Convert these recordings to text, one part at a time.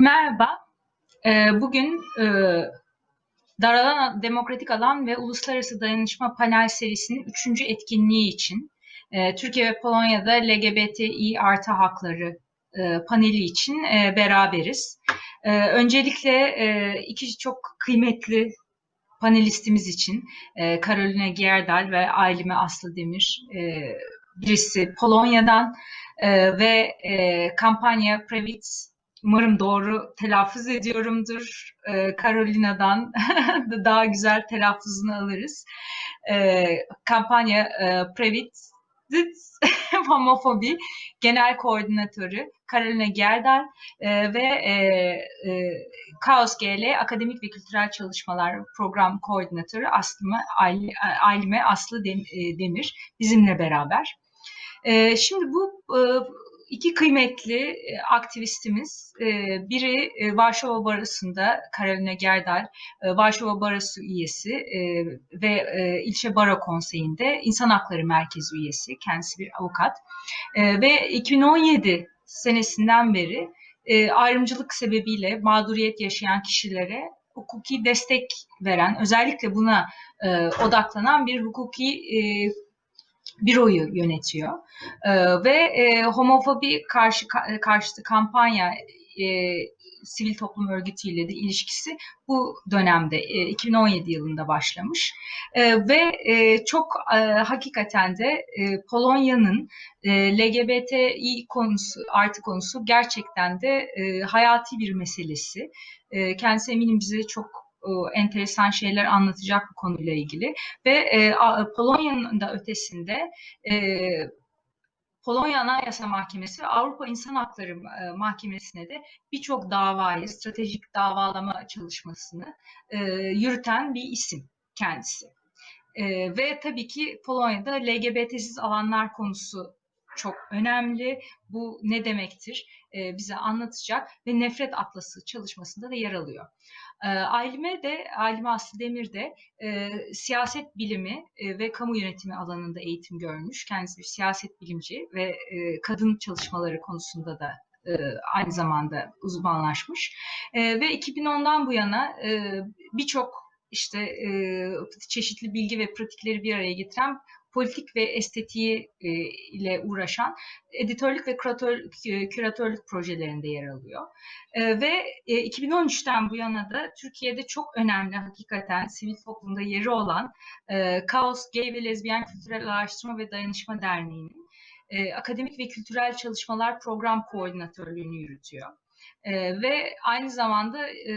Merhaba. Ee, Bugün e, Daralan Demokratik Alan ve Uluslararası Dayanışma Panel serisinin üçüncü etkinliği için e, Türkiye ve Polonya'da LGBTİ artı hakları e, paneli için beraberiz. Öncelikle iki çok kıymetli panelistimiz için Karolina Gierdal ve Ailime Aslı Demir birisi Polonya'dan ve kampanya Previt Umarım doğru telaffuz ediyorumdur. Ee, Carolina'dan daha güzel telaffuzunu alırız. Ee, kampanya e, Previt Homofobi Genel Koordinatörü Carolina Gerdal e, ve e, e, Kaos GL Akademik ve Kültürel Çalışmalar Program Koordinatörü Aslıme, Ailime Aslı e, Demir bizimle beraber. E, şimdi bu e, iki kıymetli e, aktivistimiz, e, biri e, Varşova Barosu'nda Karolina Gerdal, Varşova Barosu üyesi ve ilçe baro konseyinde İnsan Hakları Merkezi üyesi, kendisi bir avukat. Ve 2017 senesinden beri ayrımcılık sebebiyle mağduriyet yaşayan kişilere hukuki destek veren, özellikle buna odaklanan bir hukuki büroyu yönetiyor. E, ve e, homofobi karşı karşıtı kampanya e, sivil toplum örgütüyle de ilişkisi bu dönemde e, 2017 yılında başlamış e, ve e, çok e, hakikaten de e, Polonya'nın e, LGBTİ konusu artı konusu gerçekten de e, hayati bir meselesi. E, kendisi eminim bize çok e, enteresan şeyler anlatacak bu konuyla ilgili ve e, Polonya'nın da ötesinde e, Polonya Anayasa Mahkemesi ve Avrupa İnsan Hakları e, Mahkemesi'ne de birçok davayı, stratejik davalama çalışmasını e, yürüten bir isim kendisi. E, ve tabii ki Polonya'da LGBT'siz alanlar konusu çok önemli. Bu ne demektir? E, bize anlatacak ve Nefret Atlası çalışmasında da yer alıyor. E, Ailime de, Ailime Aslı Demir de e, siyaset bilimi e, ve kamu yönetimi alanında eğitim görmüş. Kendisi bir siyaset bilimci ve e, kadın çalışmaları konusunda da aynı zamanda uzmanlaşmış. Ve 2010'dan bu yana birçok işte çeşitli bilgi ve pratikleri bir araya getiren politik ve estetiği e, ile uğraşan editörlük ve küratör, küratörlük projelerinde yer alıyor. E, ve e, 2013'ten bu yana da Türkiye'de çok önemli hakikaten sivil toplumda yeri olan e, Kaos Gay ve Lezbiyen Kültürel Araştırma ve Dayanışma Derneği'nin e, akademik ve kültürel çalışmalar program koordinatörlüğünü yürütüyor. Ee, ve aynı zamanda e,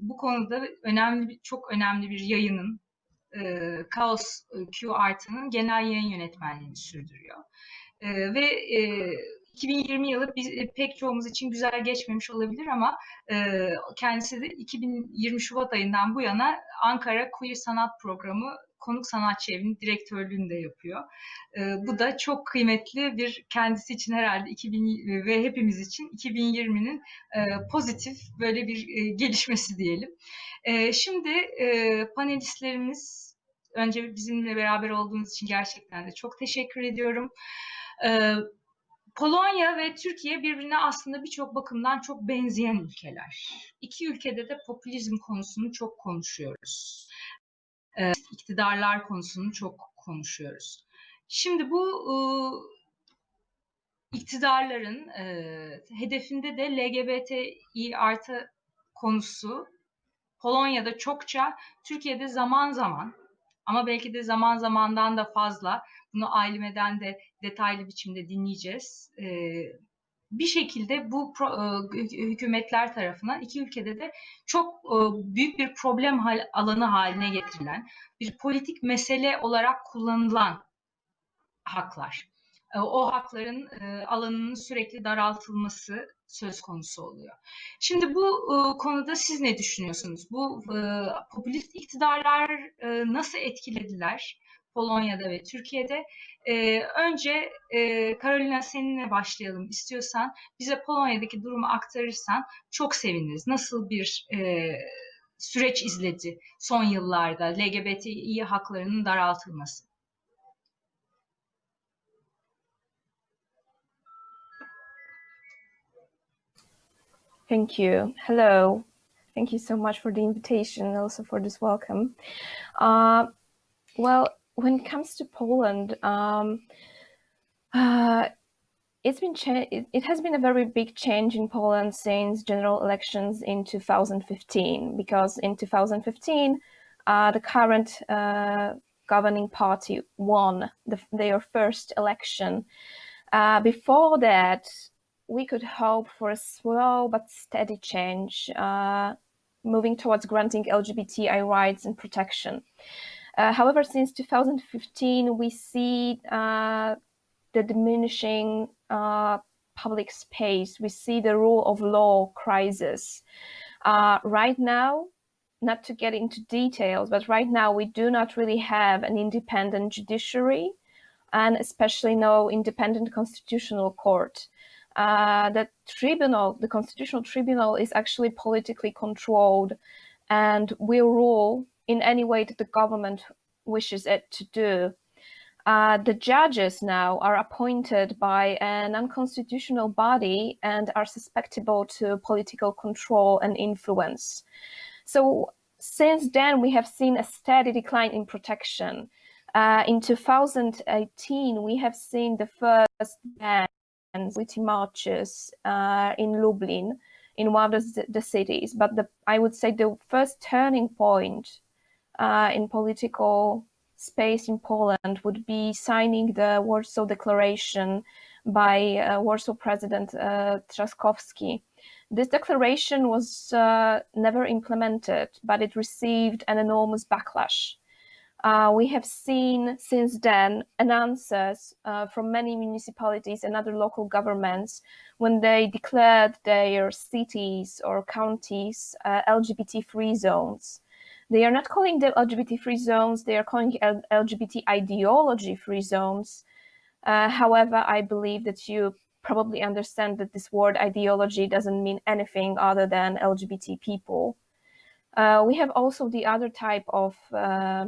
bu konuda önemli çok önemli bir yayının e, Kaos e, Q Art'ının genel yayın yönetmenliğini sürdürüyor. E, ve e, 2020 yılı biz, e, pek çoğumuz için güzel geçmemiş olabilir ama e, kendisi de 2020 Şubat ayından bu yana Ankara Queer Sanat Programı konuk sanatçı evinin direktörlüğünü de yapıyor. E, bu da çok kıymetli bir kendisi için herhalde 2000 ve hepimiz için 2020'nin e, pozitif böyle bir e, gelişmesi diyelim. E, şimdi e, panelistlerimiz önce bizimle beraber olduğunuz için gerçekten de çok teşekkür ediyorum. E, Polonya ve Türkiye birbirine aslında birçok bakımdan çok benzeyen ülkeler. İki ülkede de popülizm konusunu çok konuşuyoruz e, iktidarlar konusunu çok konuşuyoruz. Şimdi bu e, iktidarların e, hedefinde de LGBTİ artı konusu Polonya'da çokça, Türkiye'de zaman zaman ama belki de zaman zamandan da fazla bunu Aileme'den de detaylı biçimde dinleyeceğiz. E, bir şekilde bu e, hükümetler tarafından iki ülkede de çok e, büyük bir problem alanı haline getirilen bir politik mesele olarak kullanılan haklar. E, o hakların alanının sürekli daraltılması söz konusu oluyor. Şimdi bu konuda siz ne düşünüyorsunuz? Bu popülist iktidarlar nasıl etkilediler? Polonya'da ve Türkiye'de. E, önce e, Carolina seninle başlayalım istiyorsan. Bize Polonya'daki durumu aktarırsan çok seviniriz. Nasıl bir e, süreç izledi son yıllarda LGBTİ haklarının daraltılması? Thank you. Hello. Thank you so much for the invitation and also for this welcome. Uh, well, when it comes to Poland, um, uh, it's been it, it has been a very big change in Poland since general elections in 2015, because in 2015, uh, the current uh, governing party won the, their first election. Uh, before that, we could hope for a slow but steady change, uh, moving towards granting LGBTI rights and protection. Uh, however, since 2015, we see uh, the diminishing uh, public space. We see the rule of law crisis. Uh, right now, not to get into details, but right now we do not really have an independent judiciary and especially no independent constitutional court. Uh, the tribunal, the constitutional tribunal is actually politically controlled and will rule in any way that the government wishes it to do. Uh, the judges now are appointed by an unconstitutional body and are susceptible to political control and influence. So since then, we have seen a steady decline in protection. Uh, in 2018, we have seen the first ban witty marches uh, in Lublin, in one of the, the, cities. But the, I would say the first turning point uh, in political space in Poland would be signing the Warsaw Declaration by uh, Warsaw President uh, Trzaskowski. This declaration was uh, never implemented, but it received an enormous backlash. Uh, we have seen since then answers uh, from many municipalities and other local governments when they declared their cities or counties uh, LGBT-free zones. They are not calling them LGBT-free zones, they are calling LGBT ideology-free zones. Uh, however, I believe that you probably understand that this word ideology doesn't mean anything other than LGBT people. Uh, we have also the other type of uh,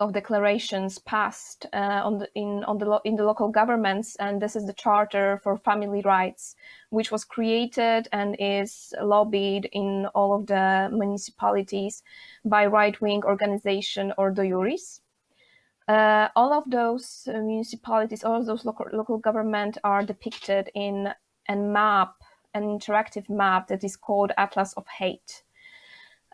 of declarations passed uh, on the in on the in the local governments, and this is the Charter for Family Rights, which was created and is lobbied in all of the municipalities by right-wing organization Ordo Iuris. Uh, all of those uh, municipalities, all of those local local government are depicted in a map, an interactive map that is called Atlas of Hate.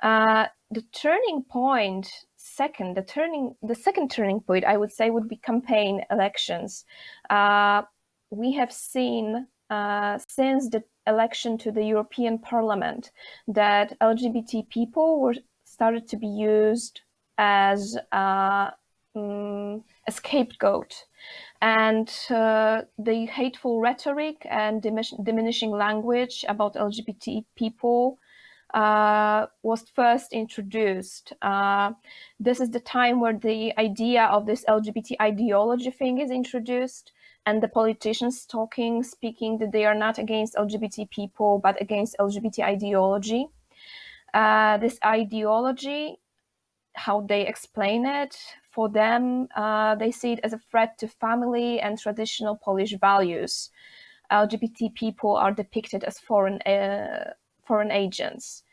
Uh, the turning point second, the turning, the second turning point, I would say, would be campaign elections. Uh, we have seen uh, since the election to the European Parliament that LGBT people were started to be used as um, a scapegoat. And uh, the hateful rhetoric and diminishing language about LGBT people uh, was first introduced. Uh, this is the time where the idea of this LGBT ideology thing is introduced and the politicians talking, speaking that they are not against LGBT people, but against LGBT ideology. Uh, this ideology, how they explain it, for them, uh, they see it as a threat to family and traditional Polish values. LGBT people are depicted as foreign uh, foreign agents.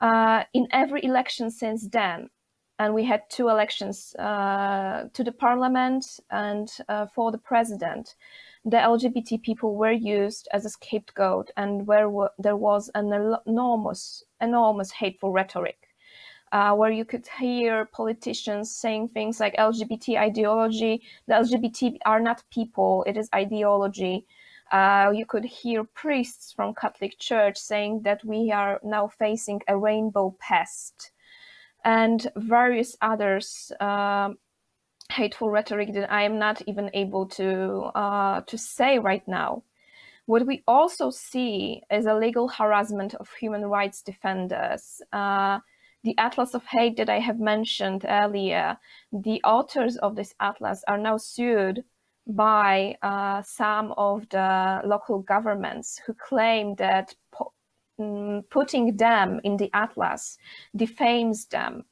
Uh, in every election since then, and we had two elections uh, to the parliament and uh, for the president, the LGBT people were used as a scapegoat and where there was an enormous, enormous hateful rhetoric. Uh, where you could hear politicians saying things like LGBT ideology, the LGBT are not people, it is ideology. Uh, you could hear priests from Catholic Church saying that we are now facing a rainbow pest and various others uh, hateful rhetoric that I am not even able to uh, to say right now. What we also see is a legal harassment of human rights defenders. Uh, the Atlas of Hate that I have mentioned earlier, the authors of this atlas are now sued by uh, some of the local governments who claim that um, putting them in the atlas defames them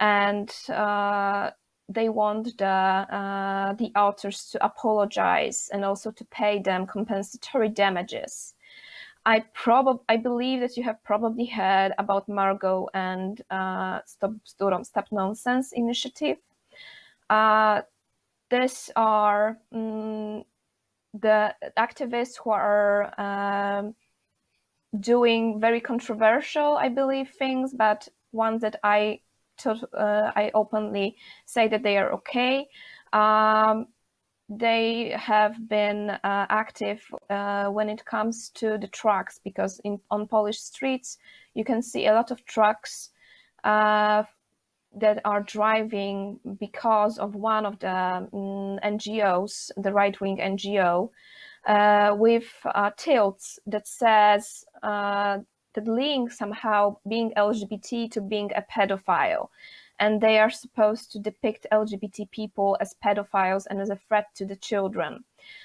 and uh, they want the uh, the authors to apologize and also to pay them compensatory damages. I probably I believe that you have probably heard about Margot and uh, Stop Stop, Stop Nonsense initiative. Uh, these are um, the activists who are um, doing very controversial, I believe, things, but ones that I uh, I openly say that they are okay. Um, they have been uh, active uh, when it comes to the trucks because in on Polish streets you can see a lot of trucks uh, that are driving because of one of the um, NGOs, the right-wing NGO, uh, with uh, tilts that says uh, that link somehow being LGBT to being a pedophile and they are supposed to depict LGBT people as pedophiles and as a threat to the children.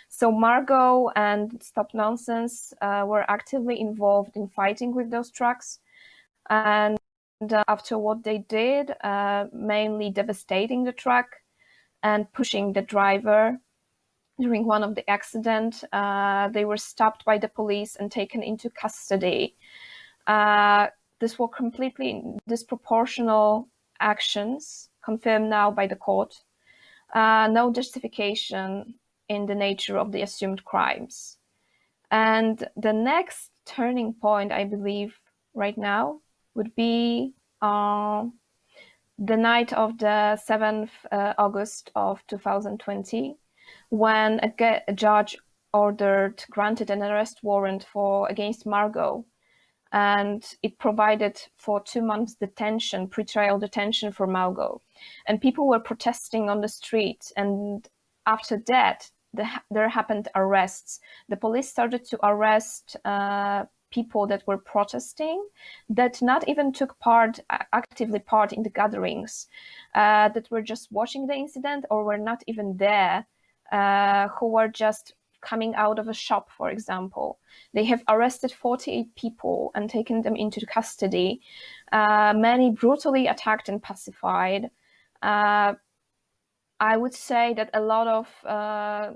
So Margot and Stop Nonsense uh, were actively involved in fighting with those trucks. And after what they did, uh, mainly devastating the truck and pushing the driver during one of the accident, uh, they were stopped by the police and taken into custody. Uh, this was completely disproportional actions confirmed now by the court, uh, no justification in the nature of the assumed crimes. And the next turning point, I believe, right now would be uh, the night of the 7th uh, August of 2020, when a, a, judge ordered, granted an arrest warrant for against Margot and it provided for two months detention, pretrial detention for Margot. And people were protesting on the street. And after that, the, there happened arrests. The police started to arrest uh, people that were protesting, that not even took part, actively part in the gatherings, uh, that were just watching the incident or were not even there, uh, who were just coming out of a shop, for example. They have arrested 48 people and taken them into custody, uh, many brutally attacked and pacified. Uh, I would say that a lot of uh,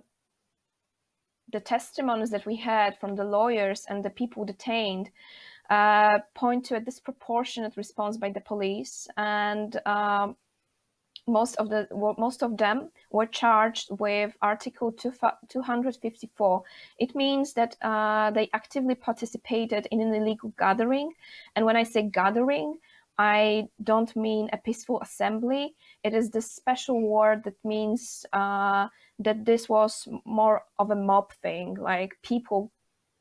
the testimonies that we had from the lawyers and the people detained uh, point to a disproportionate response by the police and um, most of the most of them were charged with Article 254. It means that uh, they actively participated in an illegal gathering, and when I say gathering, I don't mean a peaceful assembly. It is the special word that means uh, that this was more of a mob thing, like people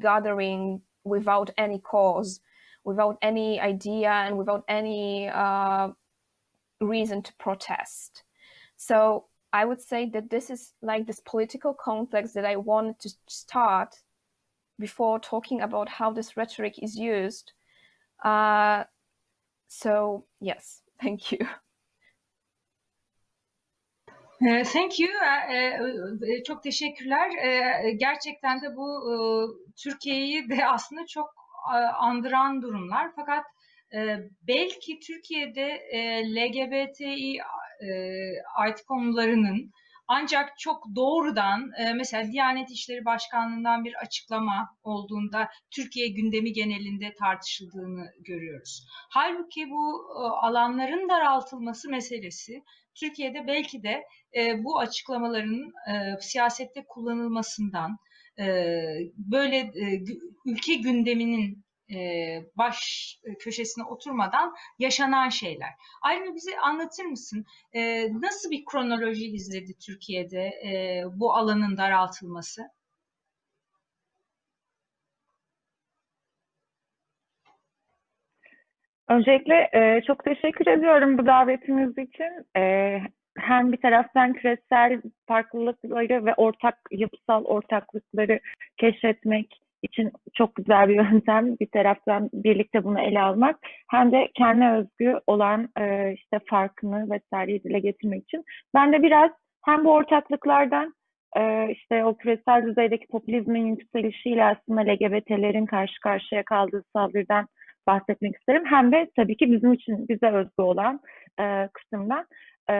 gathering without any cause, without any idea, and without any uh, reason to protest. So I would say that this is like this political context that I wanted to start before talking about how this rhetoric is used. Uh, so yes, thank you. Uh, thank you. Uh, çok teşekkürler. Gerçekten de bu Türkiye'yi de aslında çok andıran durumlar. Fakat e, belki Türkiye'de e, LGBTİ e, artı konularının ancak çok doğrudan e, mesela Diyanet İşleri Başkanlığı'ndan bir açıklama olduğunda Türkiye gündemi genelinde tartışıldığını görüyoruz. Halbuki bu e, alanların daraltılması meselesi Türkiye'de belki de e, bu açıklamaların siyasette kullanılmasından, böyle ülke gündeminin e, baş köşesine oturmadan yaşanan şeyler. Ayrıca bize anlatır mısın e, nasıl bir kronoloji izledi Türkiye'de e, bu alanın daraltılması? Öncelikle çok teşekkür ediyorum bu davetiniz için. Hem bir taraftan küresel farklılıkları ve ortak yapısal ortaklıkları keşfetmek, için çok güzel bir yöntem. Bir taraftan birlikte bunu ele almak hem de kendi özgü olan e, işte farkını vesaireyi dile getirmek için. Ben de biraz hem bu ortaklıklardan e, işte o küresel düzeydeki popülizmin yükselişiyle aslında LGBT'lerin karşı karşıya kaldığı saldırıdan bahsetmek isterim. Hem de tabii ki bizim için bize özgü olan e, kısımdan. E,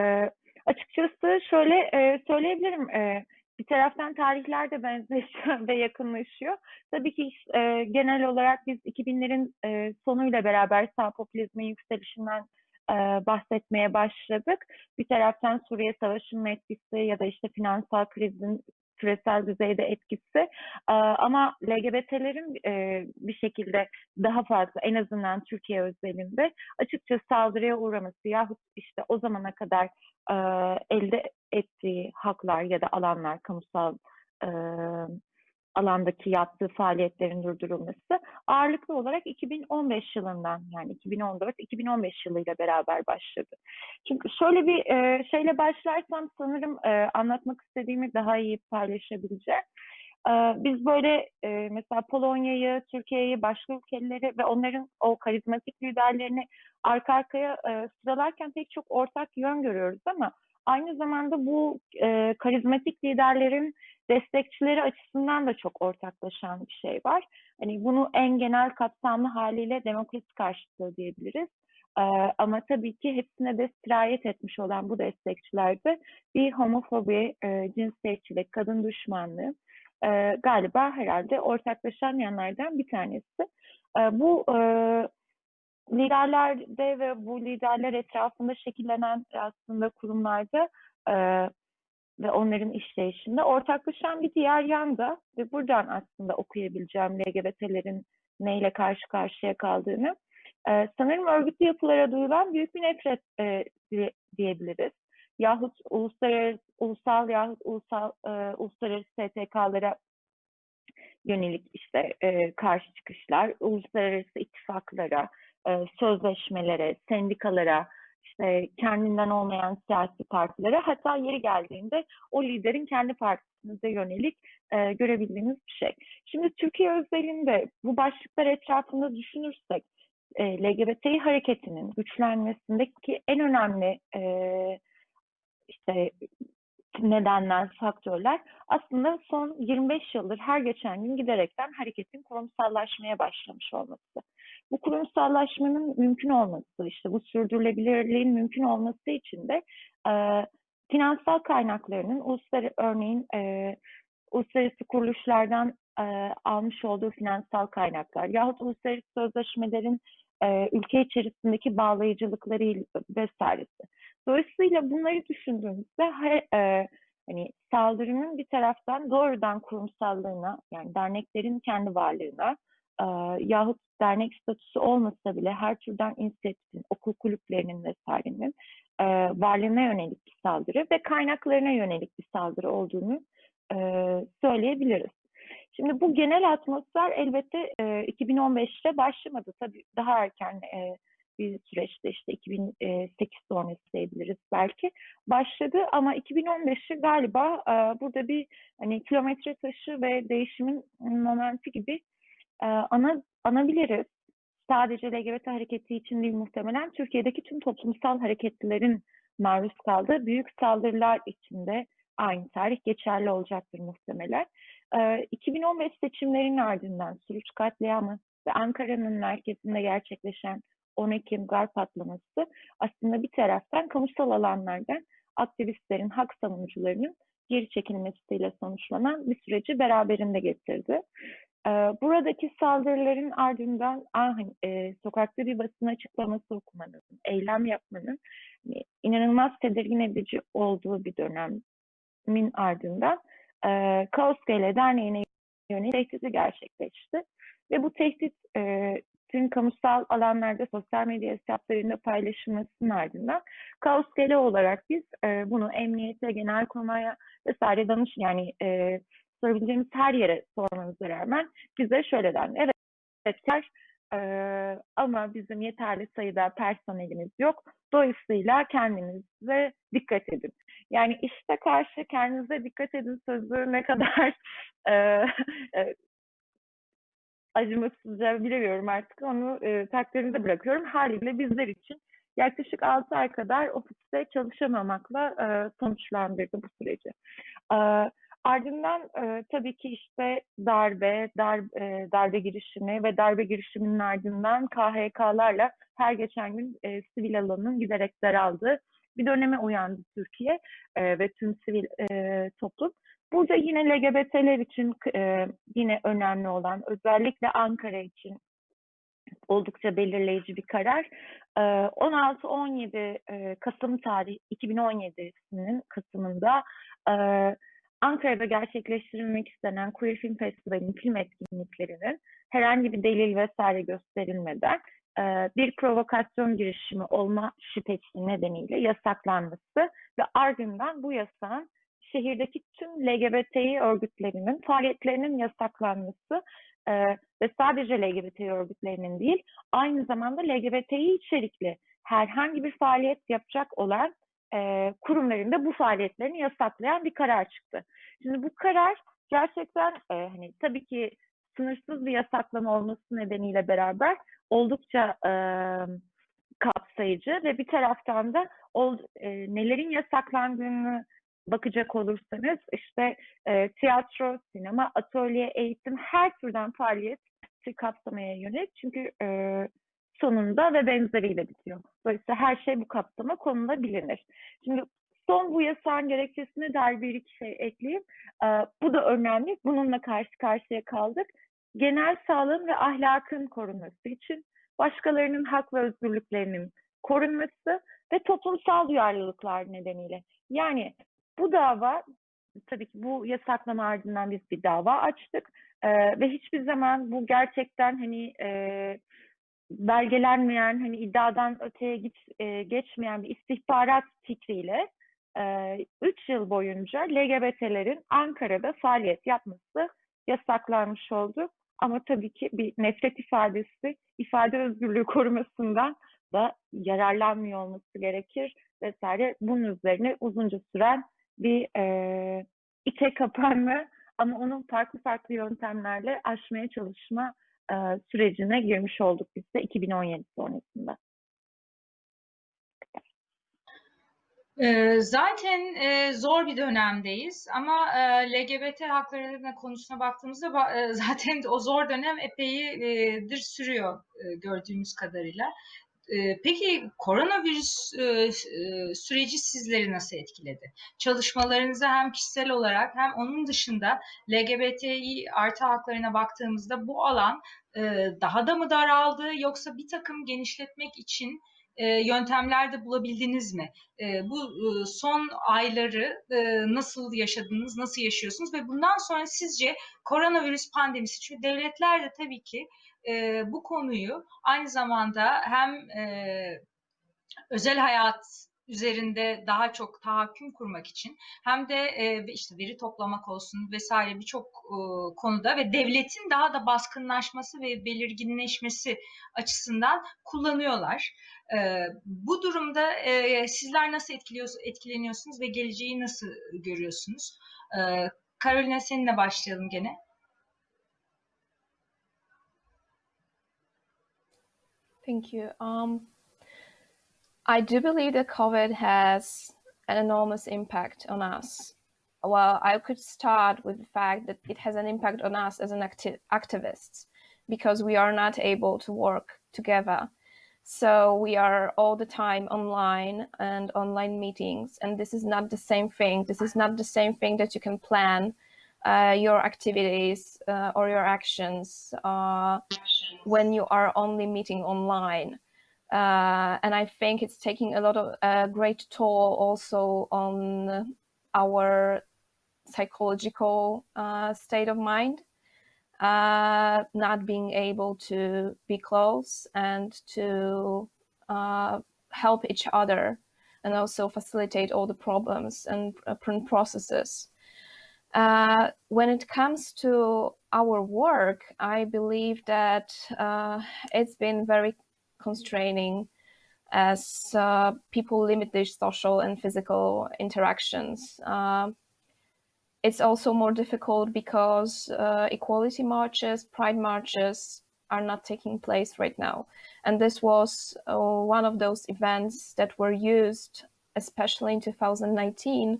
açıkçası şöyle e, söyleyebilirim. E, bir taraftan tarihler de benzeşiyor ve yakınlaşıyor. Tabii ki e, genel olarak biz 2000'lerin e, sonuyla beraber sağ popülizmin yükselişinden e, bahsetmeye başladık. Bir taraftan Suriye Savaşı'nın etkisi ya da işte finansal krizin küresel düzeyde etkisi e, ama LGBT'lerin e, bir şekilde daha fazla en azından Türkiye özelinde açıkça saldırıya uğraması yahut işte o zamana kadar e, elde ettiği haklar ya da alanlar kamusal e, alandaki yaptığı faaliyetlerin durdurulması ağırlıklı olarak 2015 yılından yani 2014-2015 yılıyla beraber başladı. Çünkü şöyle bir e, şeyle başlarsam sanırım e, anlatmak istediğimi daha iyi paylaşabileceğim. E, biz böyle e, mesela Polonya'yı, Türkiye'yi, başka ülkeleri ve onların o karizmatik liderlerini arka arkaya e, sıralarken pek çok ortak yön görüyoruz ama aynı zamanda bu e, karizmatik liderlerin destekçileri açısından da çok ortaklaşan bir şey var. Hani bunu en genel kapsamlı haliyle demokrasi karşıtlığı diyebiliriz. Ee, ama tabii ki hepsine de sirayet etmiş olan bu destekçilerde bir homofobi, e, cinsiyetçilik, kadın düşmanlığı e, galiba herhalde ortaklaşan yanlardan bir tanesi. E, bu e, liderlerde ve bu liderler etrafında şekillenen aslında kurumlarda e, ve onların işleyişinde ortaklaşan bir diğer yanda ve buradan aslında okuyabileceğim LGBT'lerin neyle karşı karşıya kaldığını e, sanırım örgütlü yapılara duyulan büyük bir nefret e, diyebiliriz. Yahut uluslararası, ulusal yahut ulusal, e, uluslararası STK'lara yönelik işte e, karşı çıkışlar, uluslararası ittifaklara, e, sözleşmelere, sendikalara, işte kendinden olmayan siyasi partilere hatta yeri geldiğinde o liderin kendi partisine yönelik e, görebildiğimiz bir şey. Şimdi Türkiye özelinde bu başlıklar etrafında düşünürsek e, LGBT hareketinin güçlenmesindeki en önemli e, işte nedenler, faktörler aslında son 25 yıldır her geçen gün giderekten hareketin kurumsallaşmaya başlamış olması. Bu kurumsallaşmanın mümkün olması, işte bu sürdürülebilirliğin mümkün olması için de e, finansal kaynaklarının uluslararası örneğin e, uluslararası kuruluşlardan e, almış olduğu finansal kaynaklar yahut uluslararası sözleşmelerin e, ülke içerisindeki bağlayıcılıkları vesairesi. Dolayısıyla bunları düşündüğümüzde e, hani saldırının bir taraftan doğrudan kurumsallığına yani derneklerin kendi varlığına e, yahut dernek statüsü olmasa bile her türden inisiyatifin, okul kulüplerinin vesairenin e, varlığına yönelik bir saldırı ve kaynaklarına yönelik bir saldırı olduğunu e, söyleyebiliriz. Şimdi bu genel atmosfer elbette e, 2015'te başlamadı. Tabii daha erken e, bir süreçte işte 2008 sonrası diyebiliriz belki başladı ama 2015'i galiba e, burada bir hani kilometre taşı ve değişimin momenti gibi e, ana anabiliriz. Sadece LGBT hareketi için değil muhtemelen Türkiye'deki tüm toplumsal hareketlilerin maruz kaldığı büyük saldırılar içinde aynı tarih geçerli olacaktır muhtemelen. 2015 seçimlerinin ardından Suruç katliamı ve Ankara'nın merkezinde gerçekleşen 10 Ekim gar patlaması aslında bir taraftan kamusal alanlardan aktivistlerin, hak savunucularının geri çekilmesiyle sonuçlanan bir süreci beraberinde getirdi. Buradaki saldırıların ardından hani, e, sokakta bir basın açıklaması okumanın, eylem yapmanın hani, inanılmaz tedirgin edici olduğu bir dönemin ardından e, Kaos GL Derneği'ne yönelik tehdidi gerçekleşti. Ve bu tehdit e, tüm kamusal alanlarda sosyal medya hesaplarında paylaşılmasının ardından Kaos GL olarak biz e, bunu emniyete, genel kurmaya vesaire danış yani sorabileceğimiz her yere sormamıza rağmen bize şöyle dendi. Evet, evet e, ama bizim yeterli sayıda personelimiz yok. Dolayısıyla kendinize dikkat edin. Yani işte karşı kendinize dikkat edin sözü ne kadar e, e, acımasızca bilemiyorum artık onu e, takdirinize bırakıyorum. Haliyle bizler için yaklaşık 6 ay kadar ofiste çalışamamakla e, sonuçlandırdı bu süreci. E, Ardından e, tabii ki işte darbe, dar, e, darbe girişimi ve darbe girişiminin ardından KHK'larla her geçen gün e, sivil alanın giderek daraldığı bir döneme uyandı Türkiye e, ve tüm sivil e, toplum. Burada yine LGBT'ler için e, yine önemli olan, özellikle Ankara için oldukça belirleyici bir karar. 16-17 e, Kasım tarih 2017'sinin Kasım'ında e, Ankara'da gerçekleştirilmek istenen Queer Film Festivali'nin film etkinliklerinin herhangi bir delil vesaire gösterilmeden e, bir provokasyon girişimi olma şüphesi nedeniyle yasaklanması ve ardından bu yasağın şehirdeki tüm LGBTİ örgütlerinin faaliyetlerinin yasaklanması e, ve sadece LGBT örgütlerinin değil, aynı zamanda LGBTİ içerikli herhangi bir faaliyet yapacak olan e, kurumların da bu faaliyetlerini yasaklayan bir karar çıktı. Şimdi bu karar gerçekten e, hani tabii ki sınırsız bir yasaklama olması nedeniyle beraber oldukça e, kapsayıcı ve bir taraftan da ol, e, nelerin yasaklandığını bakacak olursanız işte e, tiyatro, sinema, atölye, eğitim her türden faaliyet kapsamaya yönelik. Çünkü e, sonunda ve benzeriyle bitiyor. Dolayısıyla her şey bu kapsama konulabilir. Şimdi son bu yasağın gerekçesine dair bir iki şey ekleyeyim. E, bu da önemli. Bununla karşı karşıya kaldık. Genel sağlığın ve ahlakın korunması için başkalarının hak ve özgürlüklerinin korunması ve toplumsal duyarlılıklar nedeniyle. Yani bu dava tabii ki bu yasaklama ardından biz bir dava açtık ee, ve hiçbir zaman bu gerçekten hani e, belgelenmeyen hani iddiadan öteye git, e, geçmeyen bir istihbarat fikriyle 3 e, yıl boyunca LGBT'lerin Ankara'da faaliyet yapması yasaklanmış oldu. Ama tabii ki bir nefret ifadesi, ifade özgürlüğü korumasından da yararlanmıyor olması gerekir vesaire. Bunun üzerine uzunca süren bir e, içe kapanma ama onun farklı farklı yöntemlerle aşmaya çalışma e, sürecine girmiş olduk biz de 2017 sonrasında. Zaten zor bir dönemdeyiz ama LGBT hakları konusuna baktığımızda zaten o zor dönem epeydir sürüyor gördüğümüz kadarıyla. Peki koronavirüs süreci sizleri nasıl etkiledi? Çalışmalarınızı hem kişisel olarak hem onun dışında LGBTİ artı haklarına baktığımızda bu alan daha da mı daraldı yoksa bir takım genişletmek için yöntemler de bulabildiniz mi? Bu son ayları nasıl yaşadınız, nasıl yaşıyorsunuz ve bundan sonra sizce koronavirüs pandemisi, çünkü devletler de tabii ki bu konuyu aynı zamanda hem özel hayat üzerinde daha çok tahakküm kurmak için hem de e, işte veri toplamak olsun vesaire birçok e, konuda ve devletin daha da baskınlaşması ve belirginleşmesi açısından kullanıyorlar. E, bu durumda e, sizler nasıl etkileniyorsunuz ve geleceği nasıl görüyorsunuz? E, Carolina seninle başlayalım gene. Thank you. Um, I do believe that COVID has an enormous impact on us. Well, I could start with the fact that it has an impact on us as an acti activists because we are not able to work together. So we are all the time online and online meetings, and this is not the same thing. This is not the same thing that you can plan uh, your activities uh, or your actions uh, when you are only meeting online. Uh, and I think it's taking a lot of a great toll also on our psychological uh, state of mind, uh, not being able to be close and to help each other and also facilitate all the problems and processes. Uh, when it comes to our work, I believe that it's been very constraining as uh, people limit their social and physical interactions. Uh, it's also more difficult because uh, equality marches, pride marches are not taking place right now. And this was uh, one of those events that were used, especially in 2019,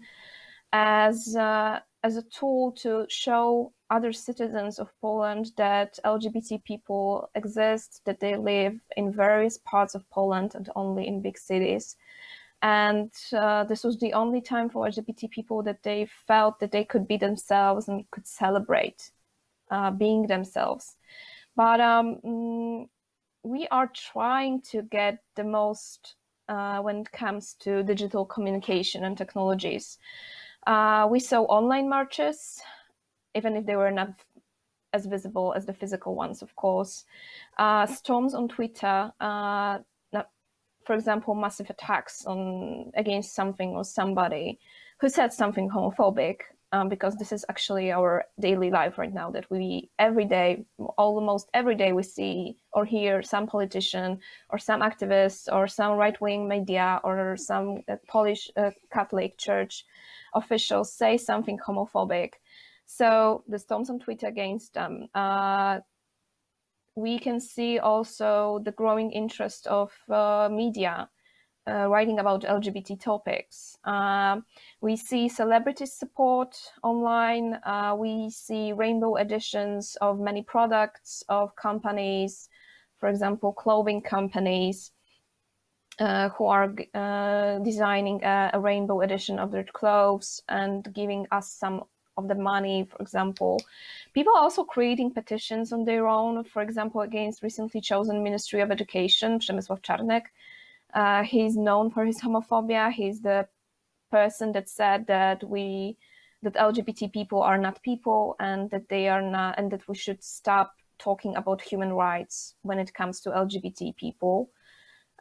as, uh, as a tool to show other citizens of Poland that LGBT people exist, that they live in various parts of Poland and only in big cities. and uh, this was the only time for LGBT people that they felt that they could be themselves and could celebrate uh, being themselves. But um, mm, we are trying to get the most uh, when it comes to digital communication and technologies. Uh, we saw online marches, even if they were not as visible as the physical ones, of course. Uh, storms on Twitter, uh, for example, massive attacks on against something or somebody who said something homophobic, um, because this is actually our daily life right now that we every day, almost every day we see or hear some politician or some activist or some right-wing media or some uh, Polish uh, Catholic church officials say something homophobic. So the storms on Twitter against them. Uh, we can see also the growing interest of uh, media uh, writing about LGBT topics. Uh, we see celebrity support online. Uh, we see rainbow editions of many products of companies, for example, clothing companies uh, who are uh, designing a, a, rainbow edition of their clothes and giving us some of the money, for example. People are also creating petitions on their own, for example, against recently chosen Ministry of Education, Przemysław Czarnek. Uh, he's known for his homophobia. He's the person that said that we, that LGBT people are not people and that they are not, and that we should stop talking about human rights when it comes to LGBT people.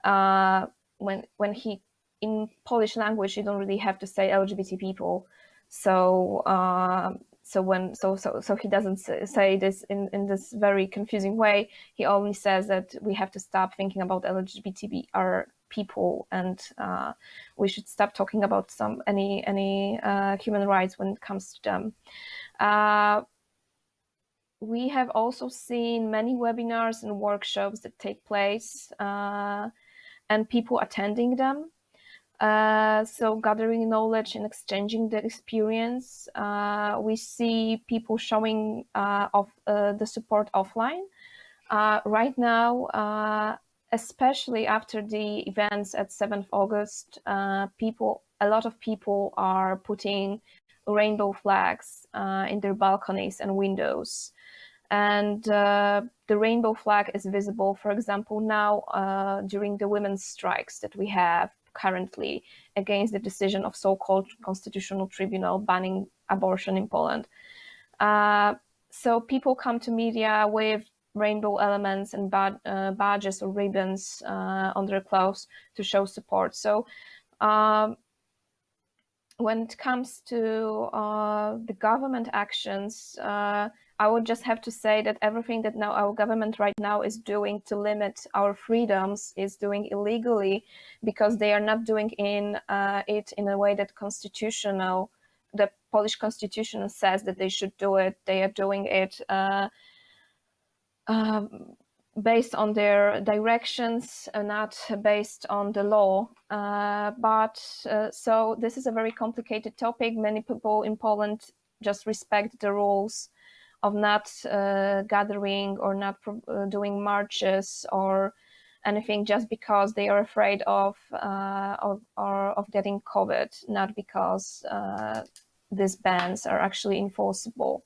Uh, when, when he, in Polish language, you don't really have to say LGBT people so uh, so when so so so he doesn't say this in in this very confusing way. He only says that we have to stop thinking about LGBTQ people and uh, we should stop talking about some any any uh, human rights when it comes to them. Uh, we have also seen many webinars and workshops that take place uh, and people attending them. Uh, so gathering knowledge and exchanging the experience. Uh, we see people showing uh, of uh, the support offline. Uh, right now, especially after the events at 7th August, uh, people, a lot of people are putting rainbow flags uh, in their balconies and windows. And uh, the rainbow flag is visible, for example, now during the women's strikes that we have currently against the decision of so-called constitutional tribunal banning abortion in Poland. Uh, so people come to media with rainbow elements and uh, badges or ribbons uh, on their clothes to show support. So um, when it comes to uh, the government actions, uh, I would just have to say that everything that now our government right now is doing to limit our freedoms is doing illegally because they are not doing in uh, it in a way that constitutional, the Polish constitution says that they should do it. They are doing it uh, um, based on their directions, uh, not based on the law. Uh, but uh, so this is a very complicated topic. Many people in Poland just respect the rules of not uh, gathering or not uh, doing marches or anything just because they are afraid of uh, of, or of getting COVID, not because these bans are actually enforceable.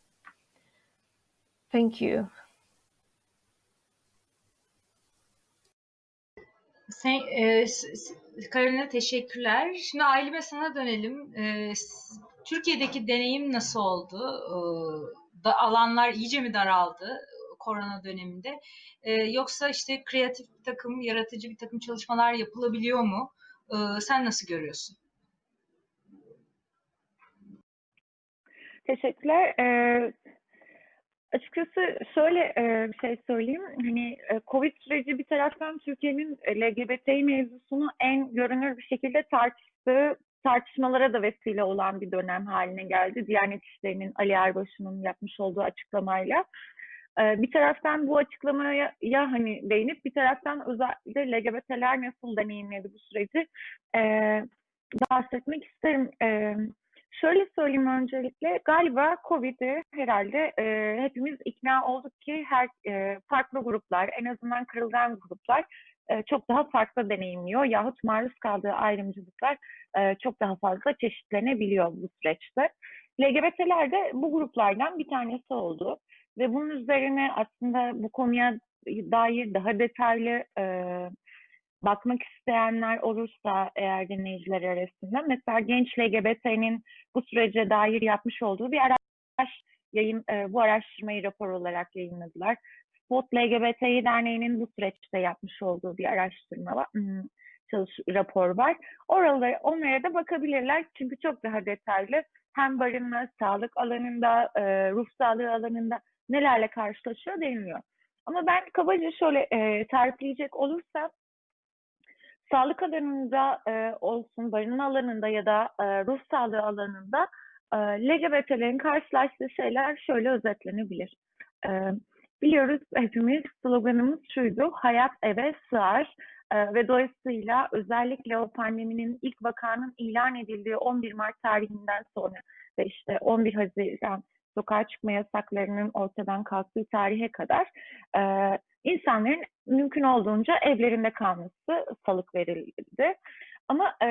Thank you. Sen, e, Karolina teşekkürler. Şimdi Ailime sana dönelim. E, Türkiye'deki deneyim nasıl oldu? E, da alanlar iyice mi daraldı korona döneminde? E, yoksa işte kreatif bir takım, yaratıcı bir takım çalışmalar yapılabiliyor mu? E, sen nasıl görüyorsun? Teşekkürler. Ee, açıkçası şöyle e, bir şey söyleyeyim. Hani e, Covid süreci bir taraftan Türkiye'nin LGBT mevzusunu en görünür bir şekilde tartıştığı tartışmalara da vesile olan bir dönem haline geldi. Diyanet İşleri'nin Ali Erbaşı'nın yapmış olduğu açıklamayla. Ee, bir taraftan bu açıklamaya ya hani değinip bir taraftan özellikle LGBT'ler nasıl deneyimledi bu süreci bahsetmek isterim. Ee, şöyle söyleyeyim öncelikle galiba Covid'i herhalde e, hepimiz ikna olduk ki her e, farklı gruplar en azından kırılgan gruplar e, çok daha farklı deneyimliyor yahut maruz kaldığı ayrımcılıklar e, çok daha fazla çeşitlenebiliyor bu süreçte. LGBT'ler de bu gruplardan bir tanesi oldu ve bunun üzerine aslında bu konuya dair daha detaylı e, bakmak isteyenler olursa eğer dinleyiciler arasında mesela genç LGBT'nin bu sürece dair yapmış olduğu bir araç yayın e, bu araştırmayı rapor olarak yayınladılar. Spot LGBTİ Derneği'nin bu süreçte yapmış olduğu bir araştırma var. Hmm, çalış rapor var. Oralara, onlara da bakabilirler çünkü çok daha detaylı hem barınma, sağlık alanında, e, ruh sağlığı alanında nelerle karşılaşıyor deniliyor. Ama ben kabaca şöyle e, tarifleyecek olursam sağlık alanında e, olsun, barınma alanında ya da e, ruh sağlığı alanında e, LGBT'lerin karşılaştığı şeyler şöyle özetlenebilir. E, biliyoruz hepimiz sloganımız şuydu, hayat eve sığar e, ve dolayısıyla özellikle o pandeminin ilk vakanın ilan edildiği 11 Mart tarihinden sonra ve işte 11 Haziran sokağa çıkma yasaklarının ortadan kalktığı tarihe kadar e, insanların mümkün olduğunca evlerinde kalması salık verildi. Ama e,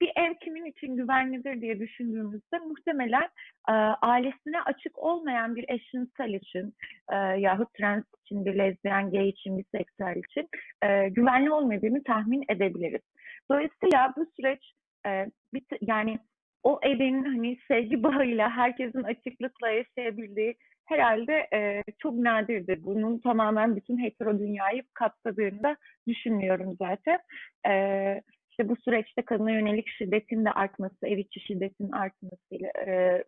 bir ev kimin için güvenlidir diye düşündüğümüzde muhtemelen e, ailesine açık olmayan bir eşcinsel için e, yahut trans için, bir lezbiyen, gay için, bir seksüel için e, güvenli olmadığını tahmin edebiliriz. Dolayısıyla bu süreç e, bir, yani o evin hani sevgi bağıyla herkesin açıklıkla yaşayabildiği herhalde e, çok nadirdir. Bunun tamamen bütün hetero dünyayı kapsadığını da düşünmüyorum zaten. E, işte bu süreçte kadına yönelik şiddetin de artması, ev içi şiddetin artmasıyla e,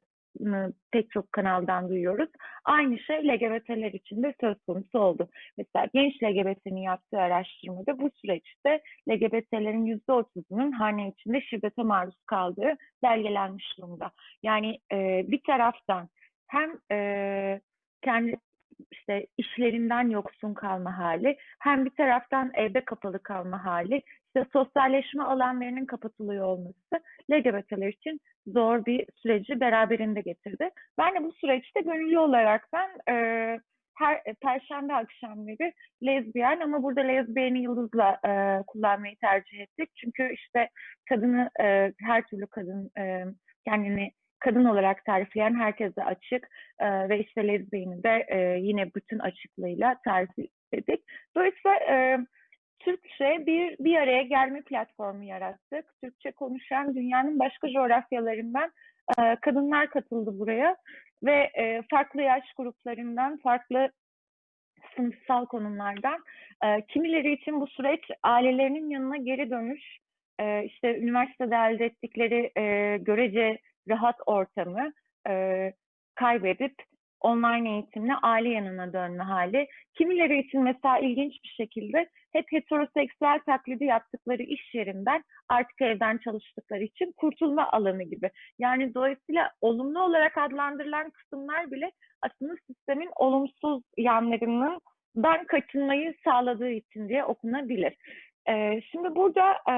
pek çok kanaldan duyuyoruz. Aynı şey LGBT'ler için de söz konusu oldu. Mesela genç LGBT'nin yaptığı araştırmada bu süreçte LGBT'lerin %30'unun hane içinde şiddete maruz kaldığı belgelenmiş durumda. Yani e, bir taraftan hem e, kendi işte işlerinden yoksun kalma hali, hem bir taraftan evde kapalı kalma hali, işte sosyalleşme alanlarının kapatılıyor olması LGBT'ler için zor bir süreci beraberinde getirdi. Ben de bu süreçte gönüllü olarak ben e, her perşembe akşamları lezbiyen ama burada lezbiyeni yıldızla e, kullanmayı tercih ettik. Çünkü işte kadını e, her türlü kadın e, kendini kadın olarak tarifleyen herkese açık e, ve işte lezbiyeni de e, yine bütün açıklığıyla tarif ettik. Dolayısıyla e, Türkçe bir bir araya gelme platformu yarattık. Türkçe konuşan dünyanın başka coğrafyalarından e, kadınlar katıldı buraya ve e, farklı yaş gruplarından, farklı sınıfsal konumlardan e, kimileri için bu süreç ailelerinin yanına geri dönüş, e, işte üniversitede elde ettikleri e, görece rahat ortamı e, kaybedip online eğitimle aile yanına dönme hali. Kimileri için mesela ilginç bir şekilde hep heteroseksüel taklidi yaptıkları iş yerinden artık evden çalıştıkları için kurtulma alanı gibi. Yani dolayısıyla olumlu olarak adlandırılan kısımlar bile aslında sistemin olumsuz yanlarının dan kaçınmayı sağladığı için diye okunabilir. Ee, şimdi burada e,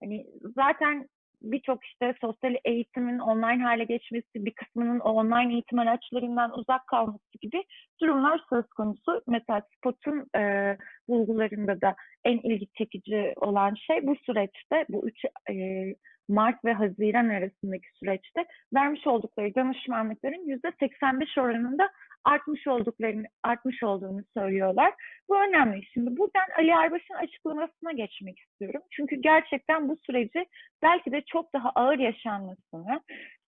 hani zaten birçok işte sosyal eğitimin online hale geçmesi, bir kısmının online eğitim araçlarından uzak kalması gibi durumlar söz konusu. Mesela Spot'un e, bulgularında da en ilgi çekici olan şey bu süreçte, bu üç e, Mart ve Haziran arasındaki süreçte vermiş oldukları danışmanlıkların %85 oranında artmış olduklarını artmış olduğunu söylüyorlar. Bu önemli. Şimdi buradan Ali Erbaş'ın açıklamasına geçmek istiyorum. Çünkü gerçekten bu süreci belki de çok daha ağır yaşanmasını,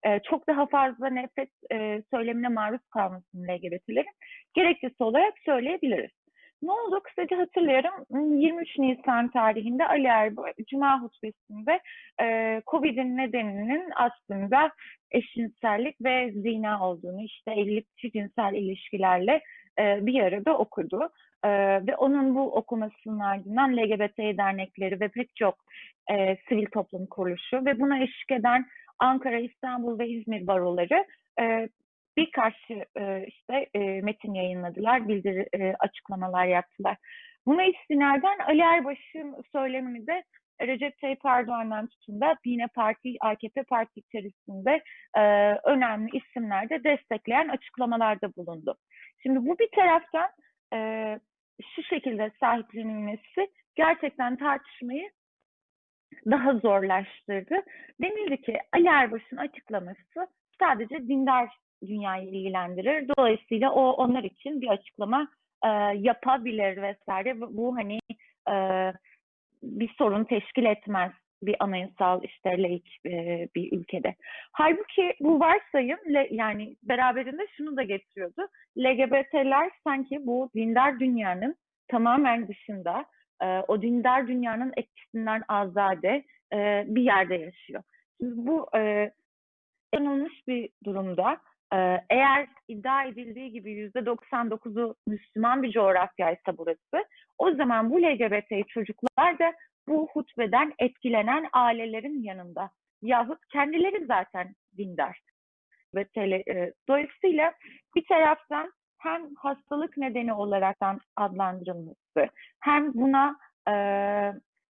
e, çok daha fazla nefret e, söylemine maruz kalmasını LGBT'lerin gerekçesi olarak söyleyebiliriz. Ne oldu? Kısaca hatırlıyorum. 23 Nisan tarihinde Ali Erbaş Cuma hutbesinde e, Covid'in nedeninin aslında eşcinsellik ve zina olduğunu, işte evlilik cinsel ilişkilerle e, bir arada okudu. E, ve onun bu okumasının ardından LGBT dernekleri ve pek çok e, sivil toplum kuruluşu ve buna eşlik eden Ankara, İstanbul ve İzmir baroları e, birkaç e, işte e, metin yayınladılar, bildiri e, açıklamalar yaptılar. Buna istinaden Ali Erbaş'ın söylemini de Recep Tayyip Erdoğan'dan tutun da yine parti, AKP parti içerisinde e, önemli isimler de destekleyen açıklamalarda bulundu. Şimdi bu bir taraftan e, şu şekilde sahiplenilmesi gerçekten tartışmayı daha zorlaştırdı. Denildi ki Ali Erbaş'ın açıklaması sadece dindar dünyayı ilgilendirir. Dolayısıyla o onlar için bir açıklama e, yapabilir vesaire. Bu hani e, bir sorun teşkil etmez bir anayasal işte laik e, bir ülkede. Halbuki bu varsayım le, yani beraberinde şunu da getiriyordu. LGBT'ler sanki bu dindar dünyanın tamamen dışında, e, o dindar dünyanın etkisinden azade e, bir yerde yaşıyor. Şimdi bu e, yanılmış bir durumda. E, eğer iddia edildiği gibi yüzde 99'u Müslüman bir coğrafyaysa burası, o zaman bu LGBT çocuklar da bu hutbeden etkilenen ailelerin yanında. Yahut kendileri zaten dindar. Ve dolayısıyla bir taraftan hem hastalık nedeni olaraktan adlandırılması, hem buna e,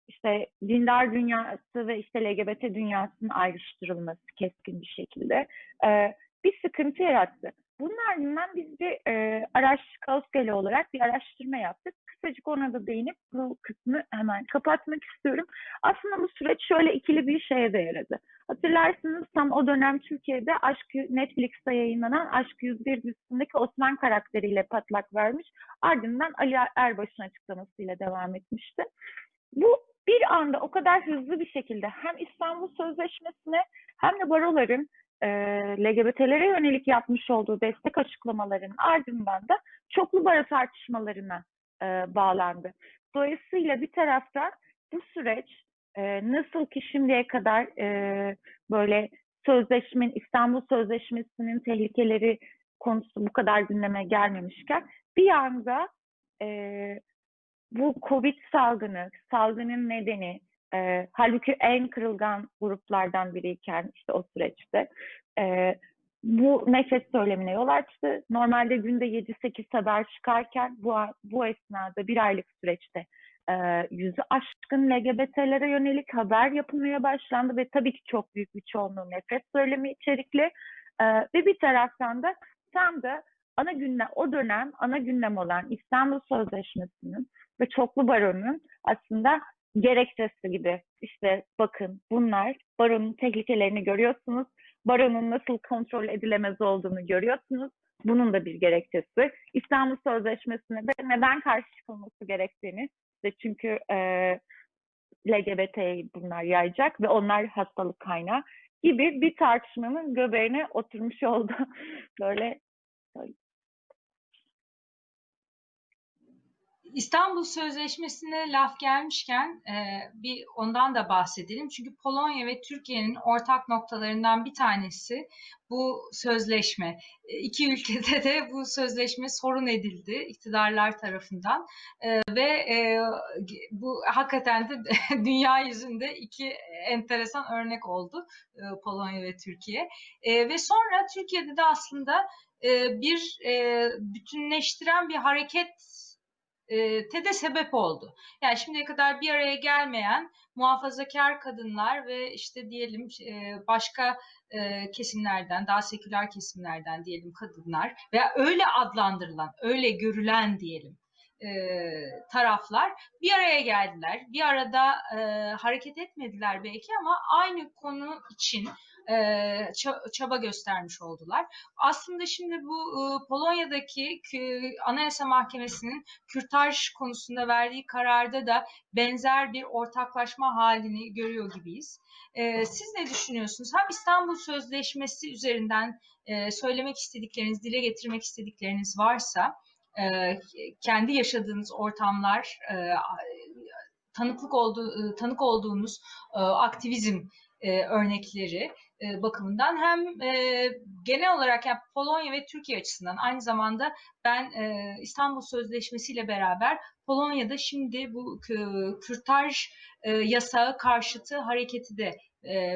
işte dindar dünyası ve işte LGBT dünyasının ayrıştırılması keskin bir şekilde e, bir sıkıntı yarattı. Bunun ardından biz bir e, araç Kauskeli olarak bir araştırma yaptık. Kısacık ona da değinip bu kısmı hemen kapatmak istiyorum. Aslında bu süreç şöyle ikili bir şeye de yaradı. Hatırlarsınız tam o dönem Türkiye'de Aşk Netflix'te yayınlanan Aşk 101 dizisindeki Osman karakteriyle patlak vermiş. Ardından Ali Erbaş'ın açıklamasıyla devam etmişti. Bu bir anda o kadar hızlı bir şekilde hem İstanbul Sözleşmesi'ne hem de baroların e, LGBT'lere yönelik yapmış olduğu destek açıklamalarının ardından da çoklu baro tartışmalarına e, bağlandı. Dolayısıyla bir taraftan bu süreç e, nasıl ki şimdiye kadar e, böyle sözleşmenin, İstanbul Sözleşmesi'nin tehlikeleri konusu bu kadar gündeme gelmemişken bir anda e, bu Covid salgını, salgının nedeni, e, halbuki en kırılgan gruplardan biriyken işte o süreçte e, bu nefes söylemine yol açtı. Normalde günde 7-8 haber çıkarken bu, bu esnada bir aylık süreçte e, yüzü aşkın LGBT'lere yönelik haber yapılmaya başlandı ve tabii ki çok büyük bir çoğunluğu nefes söylemi içerikli e, ve bir taraftan da tam da ana gündem, o dönem ana gündem olan İstanbul Sözleşmesi'nin ve çoklu baronun aslında gerekçesi gibi işte bakın bunlar baronun tehlikelerini görüyorsunuz. Baronun nasıl kontrol edilemez olduğunu görüyorsunuz. Bunun da bir gerekçesi. İstanbul Sözleşmesi'ne de neden karşı çıkılması gerektiğini ve çünkü e, LGBT'yi bunlar yayacak ve onlar hastalık kaynağı gibi bir tartışmanın göbeğine oturmuş oldu. Böyle İstanbul Sözleşmesi'ne laf gelmişken e, bir ondan da bahsedelim. Çünkü Polonya ve Türkiye'nin ortak noktalarından bir tanesi bu sözleşme. E, iki ülkede de bu sözleşme sorun edildi iktidarlar tarafından e, ve e, bu hakikaten de dünya yüzünde iki enteresan örnek oldu e, Polonya ve Türkiye. E, ve sonra Türkiye'de de aslında e, bir e, bütünleştiren bir hareket te de sebep oldu. Yani şimdiye kadar bir araya gelmeyen muhafazakar kadınlar ve işte diyelim e, başka e, kesimlerden, daha seküler kesimlerden diyelim kadınlar veya öyle adlandırılan, öyle görülen diyelim taraflar bir araya geldiler. Bir arada hareket etmediler belki ama aynı konu için çaba göstermiş oldular. Aslında şimdi bu Polonya'daki Anayasa Mahkemesi'nin kürtaj konusunda verdiği kararda da benzer bir ortaklaşma halini görüyor gibiyiz. Siz ne düşünüyorsunuz? Hem İstanbul Sözleşmesi üzerinden söylemek istedikleriniz, dile getirmek istedikleriniz varsa kendi yaşadığınız ortamlar, tanıklık olduğu, tanık olduğunuz aktivizm örnekleri e, bakımından hem e, genel olarak yani Polonya ve Türkiye açısından aynı zamanda ben e, İstanbul Sözleşmesi ile beraber Polonya'da şimdi bu kürtaj yasağı karşıtı hareketi de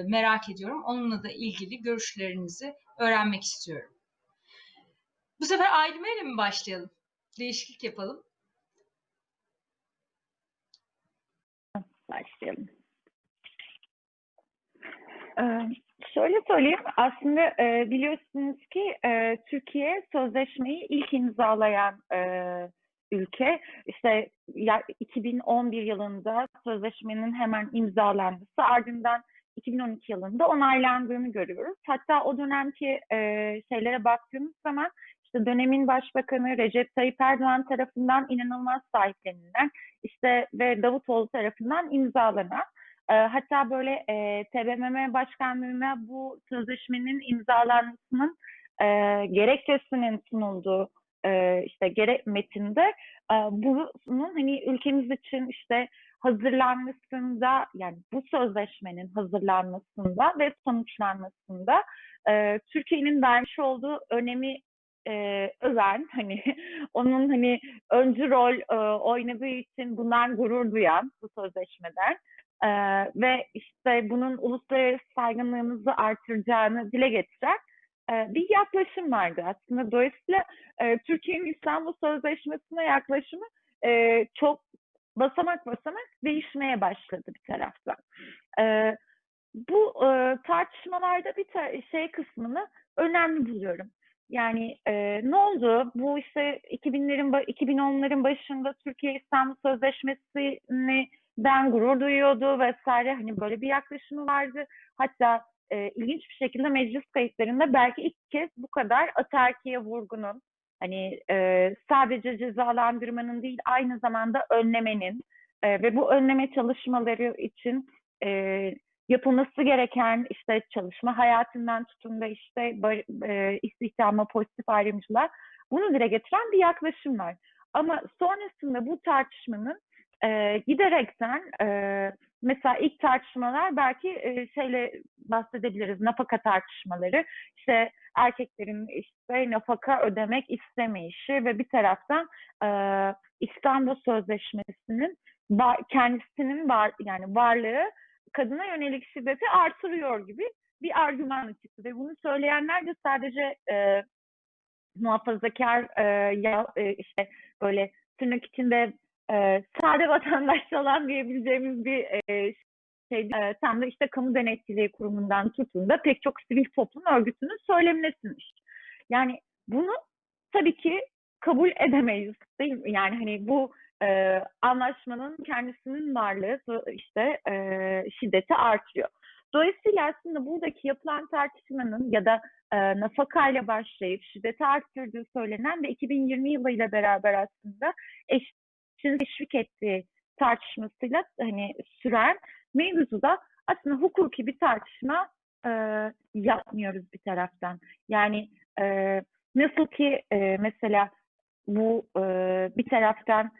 merak ediyorum. Onunla da ilgili görüşlerinizi öğrenmek istiyorum. Bu sefer Ailime ile mi başlayalım? Değişiklik yapalım. Başlayalım. Ee, şöyle söyleyeyim, aslında e, biliyorsunuz ki e, Türkiye sözleşmeyi ilk imzalayan e, ülke. İşte ya, 2011 yılında sözleşmenin hemen imzalanması ardından 2012 yılında onaylandığını görüyoruz. Hatta o dönemki e, şeylere baktığımız zaman işte dönemin başbakanı Recep Tayyip Erdoğan tarafından inanılmaz sahiplenilen işte ve Davutoğlu tarafından imzalanan e, hatta böyle e, TBMM başkanlığına bu sözleşmenin imzalanmasının e, gerekçesinin sunulduğu e, işte gerek metinde e, bunun hani ülkemiz için işte hazırlanmasında yani bu sözleşmenin hazırlanmasında ve sonuçlanmasında e, Türkiye'nin vermiş olduğu önemi e, öven hani onun hani öncü rol e, oynadığı için bundan gurur duyan bu sözleşmeden e, ve işte bunun uluslararası saygınlığımızı artıracağını dile getiren e, bir yaklaşım vardı aslında. Dolayısıyla e, Türkiye'nin İstanbul Sözleşmesi'ne yaklaşımı e, çok basamak basamak değişmeye başladı bir taraftan. E, bu e, tartışmalarda bir ta- şey kısmını önemli buluyorum. Yani e, ne oldu? Bu işte 2000'lerin 2010'ların başında Türkiye İstanbul Sözleşmesi'ni ben gurur duyuyordu vesaire hani böyle bir yaklaşımı vardı. Hatta e, ilginç bir şekilde meclis kayıtlarında belki ilk kez bu kadar atarkiye vurgunun hani e, sadece cezalandırmanın değil aynı zamanda önlemenin e, ve bu önleme çalışmaları için e, yapılması gereken işte çalışma hayatından tutun da işte e, istihdama pozitif ayrımcılığa bunu dile getiren bir yaklaşım var. Ama sonrasında bu tartışmanın e, giderekten e, mesela ilk tartışmalar belki e, şeyle bahsedebiliriz nafaka tartışmaları. İşte erkeklerin işte nafaka ödemek istemeyişi ve bir taraftan e, İstanbul Sözleşmesi'nin kendisinin var yani varlığı kadına yönelik şiddeti artırıyor gibi bir argüman çıktı ve bunu söyleyenler de sadece e, muhafazakar e, ya, e, işte böyle tırnak içinde e, sade vatandaş olan diyebileceğimiz bir e, şey e, tam da işte kamu denetçiliği kurumundan tutun da pek çok sivil toplum örgütünün söylemlesinmiş. Yani bunu tabii ki kabul edemeyiz değil mi? Yani hani bu e, anlaşmanın kendisinin varlığı işte e, şiddeti artıyor. Dolayısıyla aslında buradaki yapılan tartışmanın ya da e, nafakayla başlayıp şiddeti arttırdığı söylenen ve 2020 yılıyla beraber aslında eşitliğini teşvik ettiği tartışmasıyla hani süren mevzuda aslında hukuki bir tartışma e, yapmıyoruz bir taraftan. Yani e, nasıl ki e, mesela bu e, bir taraftan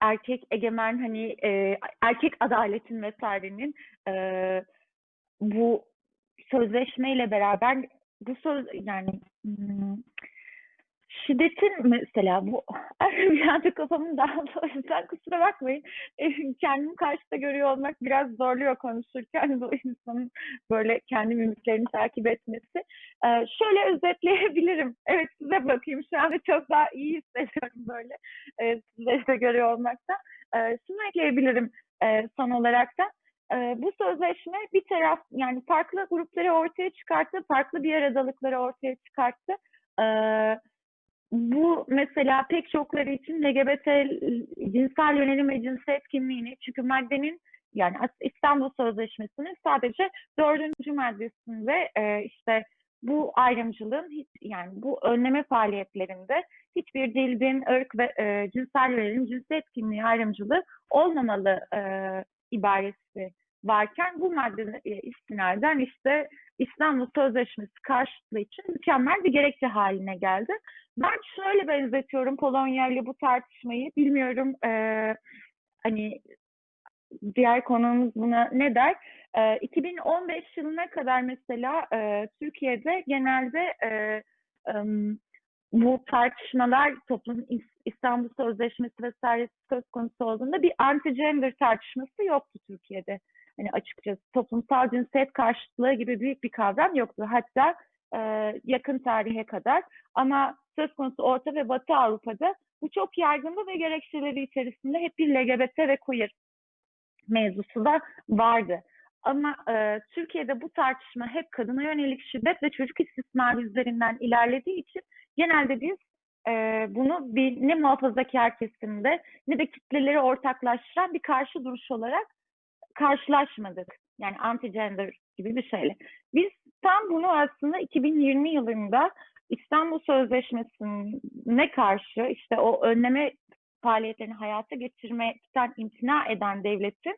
erkek egemen hani e, erkek adaletin vesairenin e, bu sözleşmeyle beraber bu söz yani hmm, şiddetin mesela bu bir anda kafamın dağıldı. O yüzden kusura bakmayın. Kendimi karşıda görüyor olmak biraz zorluyor konuşurken bu insanın böyle kendi mimiklerini takip etmesi. Ee, şöyle özetleyebilirim. Evet size bakayım. Şu anda çok daha iyi hissediyorum böyle ee, sizleri de görüyor olmaktan. Ee, şunu ekleyebilirim e, son olarak da e, bu sözleşme bir taraf yani farklı grupları ortaya çıkarttı farklı bir aradalıkları ortaya çıkarttı. Ee, bu mesela pek çokları için LGBT cinsel yönelim ve cinsiyet kimliğini çünkü maddenin yani İstanbul Sözleşmesi'nin sadece dördüncü maddesinde e, işte bu ayrımcılığın hiç yani bu önleme faaliyetlerinde hiçbir dil, din, ırk ve e, cinsel yönelim, cinsiyet kimliği ayrımcılığı olmamalı e, ibaresi varken bu madde e, istinaden işte İstanbul Sözleşmesi karşıtlığı için mükemmel bir gerekçe haline geldi. Ben şöyle benzetiyorum Polonya ile bu tartışmayı. Bilmiyorum e, hani diğer konuğumuz buna ne der? E, 2015 yılına kadar mesela e, Türkiye'de genelde e, e, bu tartışmalar toplum İstanbul Sözleşmesi vesaire söz konusu olduğunda bir anti-gender tartışması yoktu Türkiye'de. Hani açıkçası toplumsal cinsiyet karşıtlığı gibi büyük bir kavram yoktu. Hatta e, yakın tarihe kadar. Ama söz konusu Orta ve Batı Avrupa'da bu çok yaygındı ve gerekçeleri içerisinde hep bir LGBT ve queer mevzusu da vardı. Ama e, Türkiye'de bu tartışma hep kadına yönelik şiddet ve çocuk istismar üzerinden ilerlediği için genelde biz e, bunu bir ne muhafazakar kesimde ne de kitleleri ortaklaştıran bir karşı duruş olarak karşılaşmadık. Yani anti-gender gibi bir şeyle. Biz tam bunu aslında 2020 yılında İstanbul Sözleşmesi'ne karşı işte o önleme faaliyetlerini hayata geçirmekten imtina eden devletin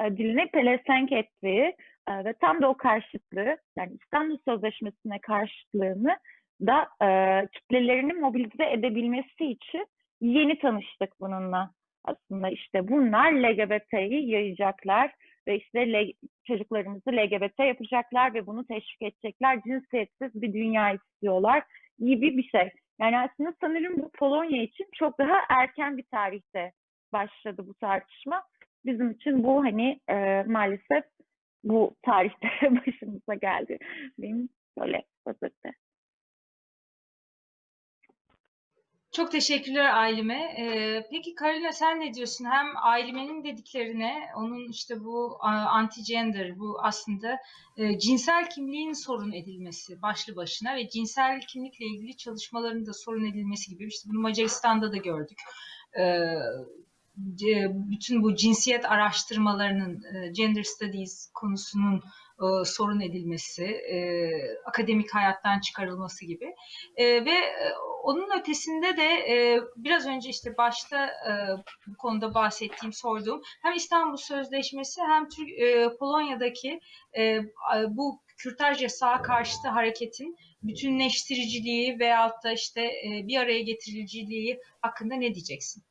e, diline pelesenk ettiği e, ve tam da o karşıtlığı yani İstanbul Sözleşmesi'ne karşıtlığını da e, kitlelerini mobilize edebilmesi için yeni tanıştık bununla. Aslında işte bunlar LGBT'yi yayacaklar ve işte çocuklarımızı LGBT yapacaklar ve bunu teşvik edecekler. Cinsiyetsiz bir dünya istiyorlar gibi bir şey. Yani aslında sanırım bu Polonya için çok daha erken bir tarihte başladı bu tartışma. Bizim için bu hani e, maalesef bu tarihte başımıza geldi. Benim böyle özette. Çok teşekkürler Ailime. Ee, peki Karina sen ne diyorsun? Hem Aileme'nin dediklerine, onun işte bu anti-gender, bu aslında e, cinsel kimliğin sorun edilmesi başlı başına ve cinsel kimlikle ilgili çalışmaların da sorun edilmesi gibi. İşte bunu Macaristan'da da gördük. Ee, bütün bu cinsiyet araştırmalarının, e, gender studies konusunun e, sorun edilmesi, e, akademik hayattan çıkarılması gibi e, ve e, onun ötesinde de e, biraz önce işte başta e, bu konuda bahsettiğim, sorduğum hem İstanbul Sözleşmesi hem Türk, e, Polonya'daki e, bu kürtaj yasağı karşıtı hareketin bütünleştiriciliği veyahut da işte e, bir araya getiriciliği hakkında ne diyeceksin?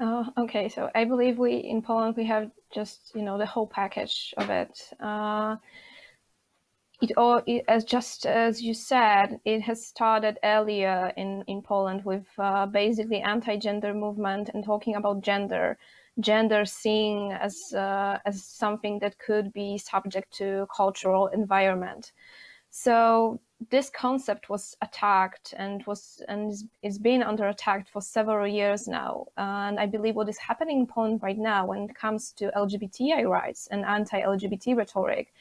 Uh, okay, so I believe we in Poland we have just you know the whole package of it. Uh, it all it, as just as you said, it has started earlier in in Poland with uh, basically anti-gender movement and talking about gender, gender seen as uh, as something that could be subject to cultural environment. So this concept was attacked and was and is been under attack for several years now. And I believe what is happening in Poland right now when it comes to LGBTI rights and anti-LGBT rhetoric,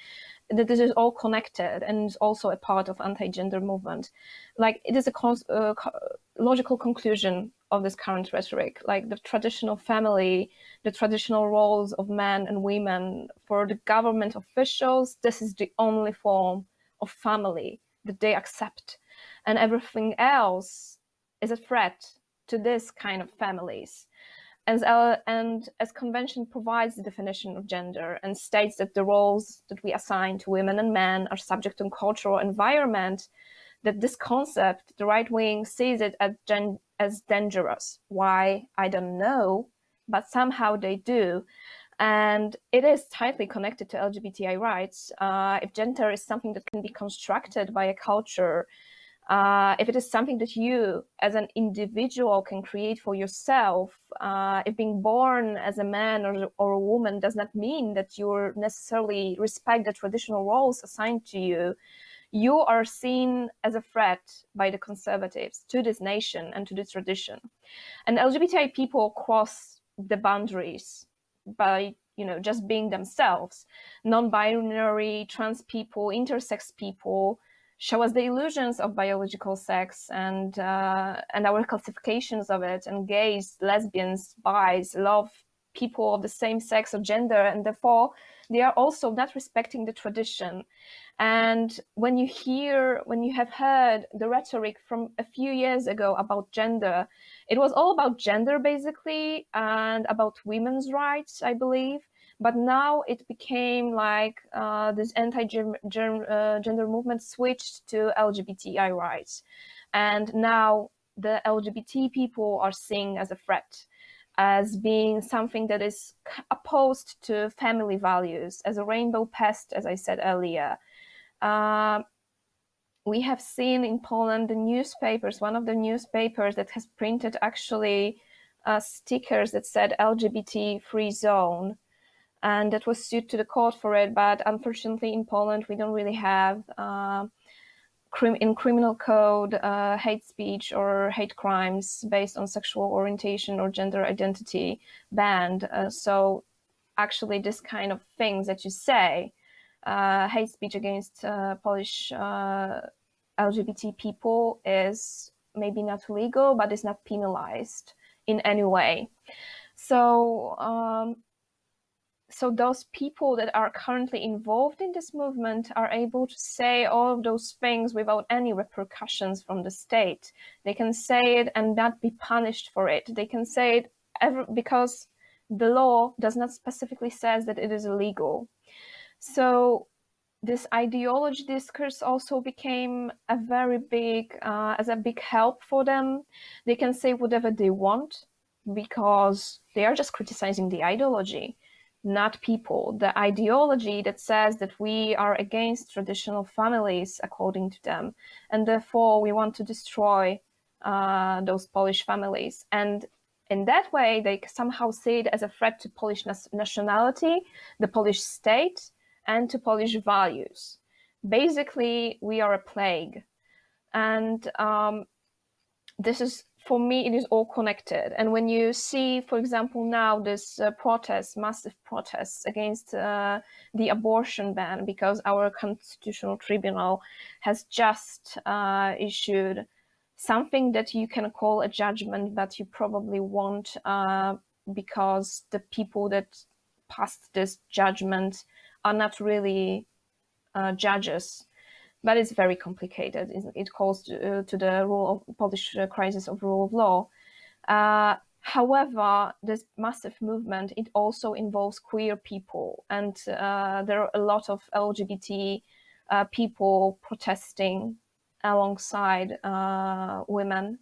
that this is all connected and is also a part of anti-gender movement. Like it is a uh, logical conclusion of this current rhetoric, like the traditional family, the traditional roles of men and women for the government officials, this is the only form of family that they accept. And everything else is a threat to this kind of families. As, uh, and as convention provides the definition of gender and states that the roles that we assign to women and men are subject to cultural environment that this concept the right wing sees it as, as dangerous. Why? I don't know but somehow they do and it is tightly connected to LGBTI rights. Uh, if gender is something that can be constructed by a culture, uh, if it is something that you as an individual can create for yourself, uh, if being born as a man or, or a woman does not mean that you necessarily respect the traditional roles assigned to you, you are seen as a threat by the conservatives to this nation and to this tradition. And LGBTI people cross the boundaries by you know just being themselves. Non-binary trans people intersex people show us the illusions of biological sex and uh, and our classifications of it. And gays lesbians bis love people of the same sex or gender and therefore they are also not respecting the tradition. And when you hear when you have heard the rhetoric from a few years ago about gender it was all about gender basically and about women's rights i believe. But now it became like uh, this anti-gender uh, movement switched to lgbti rights. And now the lgbt people are seen as a threat as being something that is opposed to family values as a rainbow pest as i said earlier. Uh, we have seen in Poland the newspapers, one of the newspapers that has printed actually uh, stickers that said LGBT free zone. And that was sued to the court for it. But unfortunately, in Poland, we don't really have uh, crim in criminal code uh, hate speech or hate crimes based on sexual orientation or gender identity banned. Uh, so actually this kind of things that you say, uh, hate speech against uh, Polish uh, LGBT people is maybe not legal, but is not penalized in any way. So, um, so those people that are currently involved in this movement are able to say all of those things without any repercussions from the state. They can say it and not be punished for it. They can say it ever, because the law does not specifically says that it is illegal. So this ideology discourse also became a very big, uh, as a big help for them. They can say whatever they want because they are just criticizing the ideology, not people. The ideology that says that we are against traditional families, according to them, and therefore we want to destroy uh, those Polish families. And in that way, they somehow see it as a threat to Polish nationality, the Polish state, and to Polish values. Basically, we are a plague. And um, this is, for me, it is all connected. And when you see, for example, now this uh, protests, massive protests against uh, the abortion ban, because our constitutional tribunal has just uh, issued something that you can call a judgment, but you probably won't uh, because the people that passed this judgment are not really uh, judges, but it's very complicated. It, calls to, uh, to, the rule of Polish uh, crisis of rule of law. Uh, however, this massive movement, it also involves queer people and uh, there are a lot of LGBT uh, people protesting alongside women.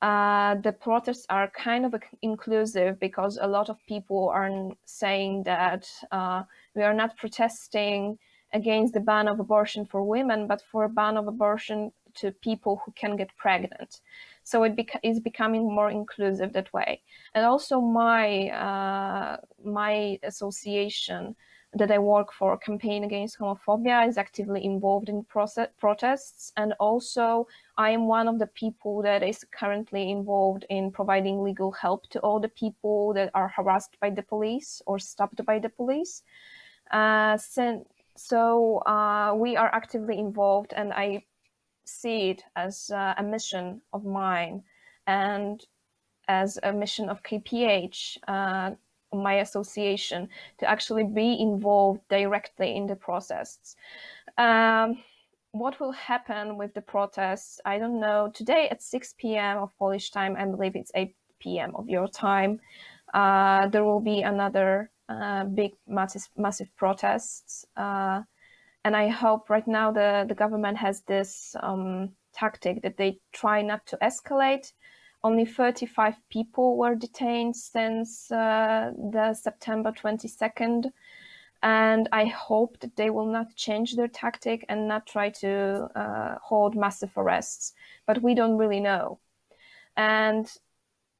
Uh, the protests are kind of inclusive because a lot of people are saying that uh, we are not protesting against the ban of abortion for women, but for a ban of abortion to people who can get pregnant. So it beca is becoming more inclusive that way. And also my uh, my association that I work for, a Campaign Against Homophobia, is actively involved in protests. And also, I am one of the people that is currently involved in providing legal help to all the people that are harassed by the police or stopped by the police. Uh, so, so uh, we are actively involved, and I see it as uh, a mission of mine and as a mission of KPH uh, my association to actually be involved directly in the process. Um, what will happen with the protests? I don't know. Today at 6 p.m. of Polish time, I believe it's 8 p.m. of your time, uh, there will be another uh, big massive, massive protests. Uh, and I hope right now the, the government has this um, tactic that they try not to escalate, only 35 people were detained since uh, the September 22nd. And I hope that they will not change their tactic and not try to uh, hold massive arrests. But we don't really know. And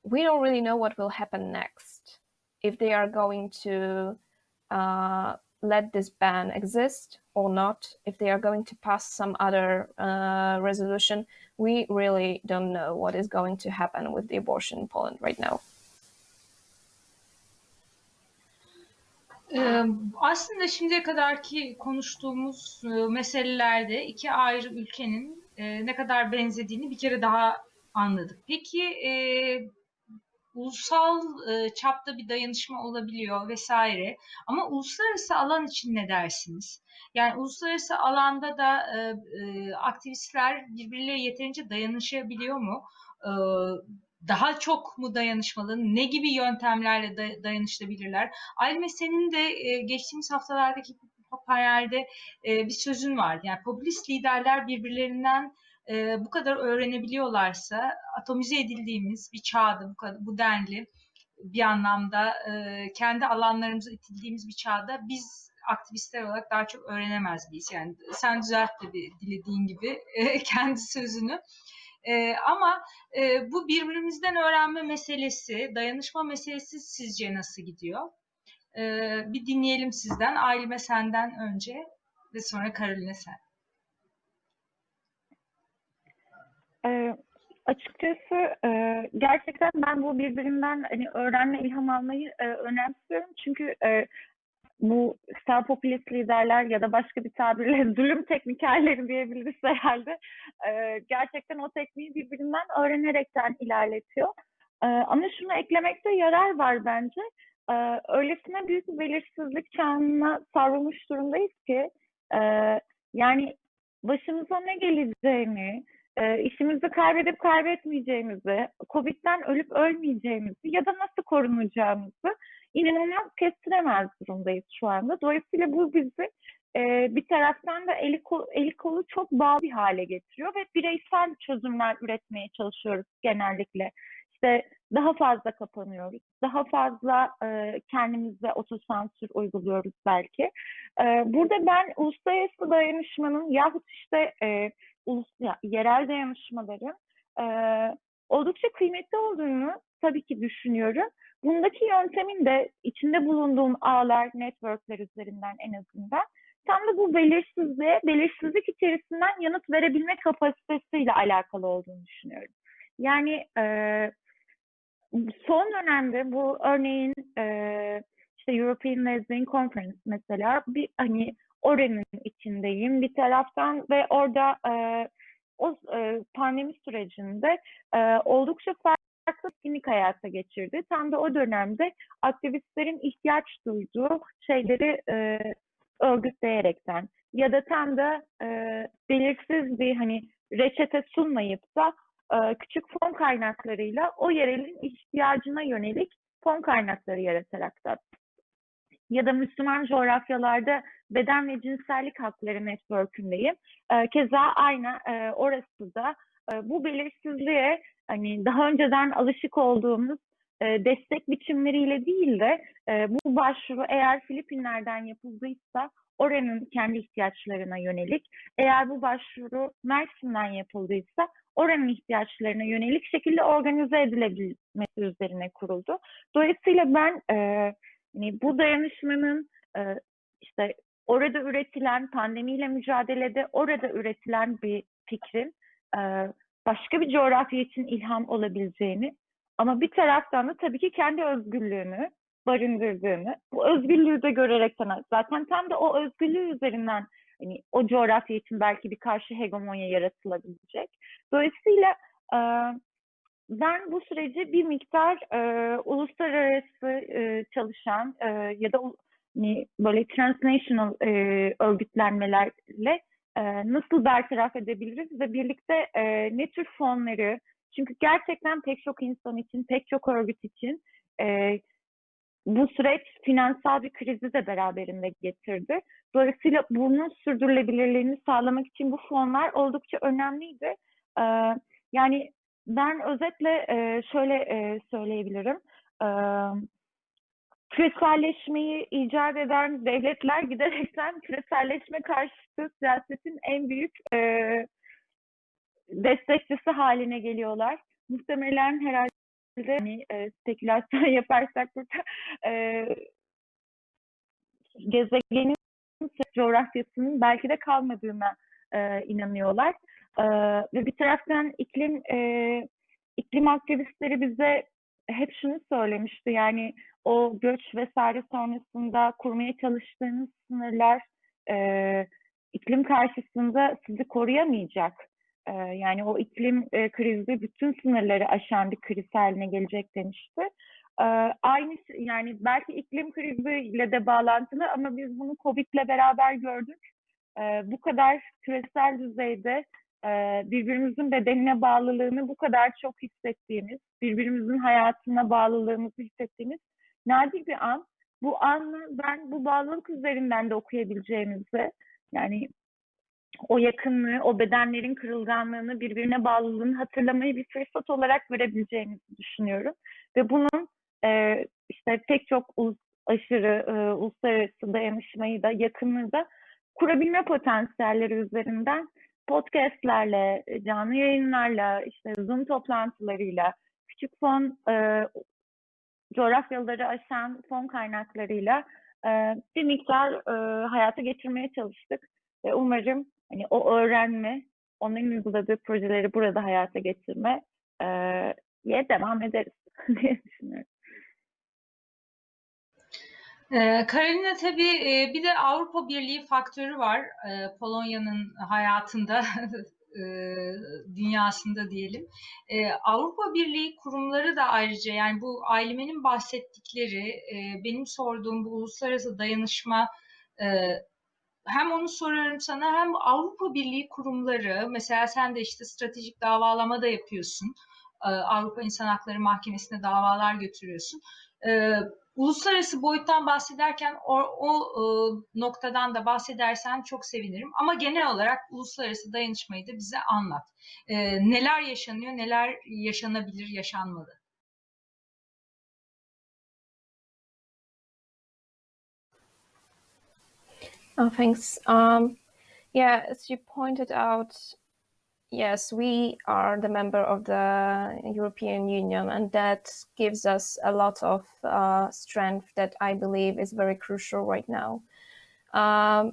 we don't really know what will happen next. If they are going to uh, let this ban exist or not, if they are going to pass some other uh, resolution, we really don't know what is going to happen with the abortion in Poland right now. Aslında şimdiye kadarki konuştuğumuz meselelerde iki ayrı ülkenin ne kadar benzediğini bir kere daha anladık. Peki ulusal e, çapta bir dayanışma olabiliyor vesaire. Ama uluslararası alan için ne dersiniz? Yani uluslararası alanda da e, e, aktivistler birbirleriyle yeterince dayanışabiliyor mu? E, daha çok mu dayanışmalı? Ne gibi yöntemlerle da, dayanışabilirler? Aylime senin de e, geçtiğimiz haftalardaki panelde e, bir sözün vardı. Yani popülist liderler birbirlerinden e, bu kadar öğrenebiliyorlarsa atomize edildiğimiz bir çağda bu, kadar, bu denli bir anlamda e, kendi alanlarımıza itildiğimiz bir çağda biz aktivistler olarak daha çok öğrenemez miyiz? Yani sen düzelt bir dilediğin gibi e, kendi sözünü. E, ama e, bu birbirimizden öğrenme meselesi, dayanışma meselesi sizce nasıl gidiyor? E, bir dinleyelim sizden. Aileme senden önce ve sonra Karoline sen. Ee, Açıkçası e, gerçekten ben bu birbirinden hani öğrenme, ilham almayı e, önemsiyorum. Çünkü e, bu sağ popülist liderler ya da başka bir tabirle zulüm teknikerleri diyebiliriz herhalde. E, gerçekten o tekniği birbirinden öğrenerekten ilerletiyor. E, ama şunu eklemekte yarar var bence. E, öylesine büyük bir belirsizlik çağına savrulmuş durumdayız ki e, yani başımıza ne geleceğini, e, işimizi kaybedip kaybetmeyeceğimizi, Covid'den ölüp ölmeyeceğimizi ya da nasıl korunacağımızı inanılmaz kestiremez durumdayız şu anda. Dolayısıyla bu bizi e, bir taraftan da eli, kol, eli kolu çok bağlı bir hale getiriyor ve bireysel çözümler üretmeye çalışıyoruz genellikle. İşte daha fazla kapanıyoruz, daha fazla e, kendimize otosansür uyguluyoruz belki. E, burada ben uluslararası dayanışmanın yahut işte e, ulus, ya, yerel dayanışmaların e, oldukça kıymetli olduğunu tabii ki düşünüyorum. Bundaki yöntemin de içinde bulunduğum ağlar, networkler üzerinden en azından tam da bu belirsizliğe, belirsizlik içerisinden yanıt verebilme kapasitesiyle alakalı olduğunu düşünüyorum. Yani e, son dönemde bu örneğin e, işte European Lesbian Conference mesela bir hani oranın içindeyim bir taraftan ve orada e, o e, pandemi sürecinde e, oldukça farklı etkinlik hayata geçirdi. Tam da o dönemde aktivistlerin ihtiyaç duyduğu şeyleri e, örgütleyerekten ya da tam da e, belirsiz bir hani reçete sunmayıp da e, küçük fon kaynaklarıyla o yerelin ihtiyacına yönelik fon kaynakları yaratarak da ya da Müslüman coğrafyalarda beden ve cinsellik hakları network'ündeyim. E, keza aynı e, orası da e, bu belirsizliğe hani daha önceden alışık olduğumuz e, destek biçimleriyle değil de e, bu başvuru eğer Filipinler'den yapıldıysa oranın kendi ihtiyaçlarına yönelik, eğer bu başvuru Mersin'den yapıldıysa oranın ihtiyaçlarına yönelik şekilde organize edilebilmesi üzerine kuruldu. Dolayısıyla ben e, yani bu dayanışmanın e, işte orada üretilen pandemiyle mücadelede orada üretilen bir fikrin e, başka bir coğrafya için ilham olabileceğini ama bir taraftan da tabii ki kendi özgürlüğünü barındırdığını, bu özgürlüğü de görerekten zaten tam da o özgürlüğü üzerinden hani o coğrafya için belki bir karşı hegemonya yaratılabilecek. Dolayısıyla e, ben bu süreci bir miktar e, uluslararası e, çalışan e, ya da hani, böyle transnational e, örgütlenmelerle e, nasıl bertaraf edebiliriz ve birlikte e, ne tür fonları, çünkü gerçekten pek çok insan için, pek çok örgüt için e, bu süreç finansal bir krizi de beraberinde getirdi. Dolayısıyla bunun sürdürülebilirliğini sağlamak için bu fonlar oldukça önemliydi. Ee, yani ben özetle e, şöyle e, söyleyebilirim. Ee, küreselleşmeyi icat eden devletler giderekten küreselleşme karşıtı siyasetin en büyük e, destekçisi haline geliyorlar. Muhtemelen herhalde hani e, spekülasyon yaparsak burada e, gezegenin coğrafyasının belki de kalmadığına e, inanıyorlar. E, ve bir taraftan iklim e, iklim aktivistleri bize hep şunu söylemişti yani o göç vesaire sonrasında kurmaya çalıştığınız sınırlar e, iklim karşısında sizi koruyamayacak. E, yani o iklim e, krizi bütün sınırları aşan bir kriz haline gelecek demişti. E, aynı yani belki iklim kriziyle de bağlantılı ama biz bunu Covid'le beraber gördük. E, bu kadar küresel düzeyde birbirimizin bedenine bağlılığını bu kadar çok hissettiğimiz, birbirimizin hayatına bağlılığımızı hissettiğimiz nadir bir an. Bu anı ben bu bağlılık üzerinden de okuyabileceğimizi, yani o yakınlığı, o bedenlerin kırılganlığını, birbirine bağlılığını hatırlamayı bir fırsat olarak verebileceğimizi düşünüyorum. Ve bunun e, işte pek çok ulus, aşırı e, uluslararası dayanışmayı da, yakınlığı da kurabilme potansiyelleri üzerinden podcastlerle, canlı yayınlarla, işte Zoom toplantılarıyla, küçük fon e, coğrafyaları aşan fon kaynaklarıyla e, bir miktar e, hayata geçirmeye çalıştık. Ve umarım hani o öğrenme, onların uyguladığı projeleri burada hayata geçirme diye devam ederiz diye düşünüyorum. Ee, Karolina tabii e, bir de Avrupa Birliği faktörü var e, Polonya'nın hayatında, e, dünyasında diyelim. Avrupa Birliği kurumları da ayrıca yani bu Aylime'nin bahsettikleri, benim sorduğum bu uluslararası dayanışma hem onu soruyorum sana hem Avrupa Birliği kurumları mesela sen de işte stratejik davalama da yapıyorsun. Avrupa İnsan Hakları Mahkemesi'ne davalar götürüyorsun uluslararası boyuttan bahsederken o, o e, noktadan da bahsedersen çok sevinirim. Ama genel olarak uluslararası dayanışmayı da bize anlat. E, neler yaşanıyor, neler yaşanabilir, yaşanmalı? Oh, thanks. Um, yeah, as you pointed out, Yes, we are the member of the European Union, and that gives us a lot of uh, strength that I believe is very crucial right now. Um,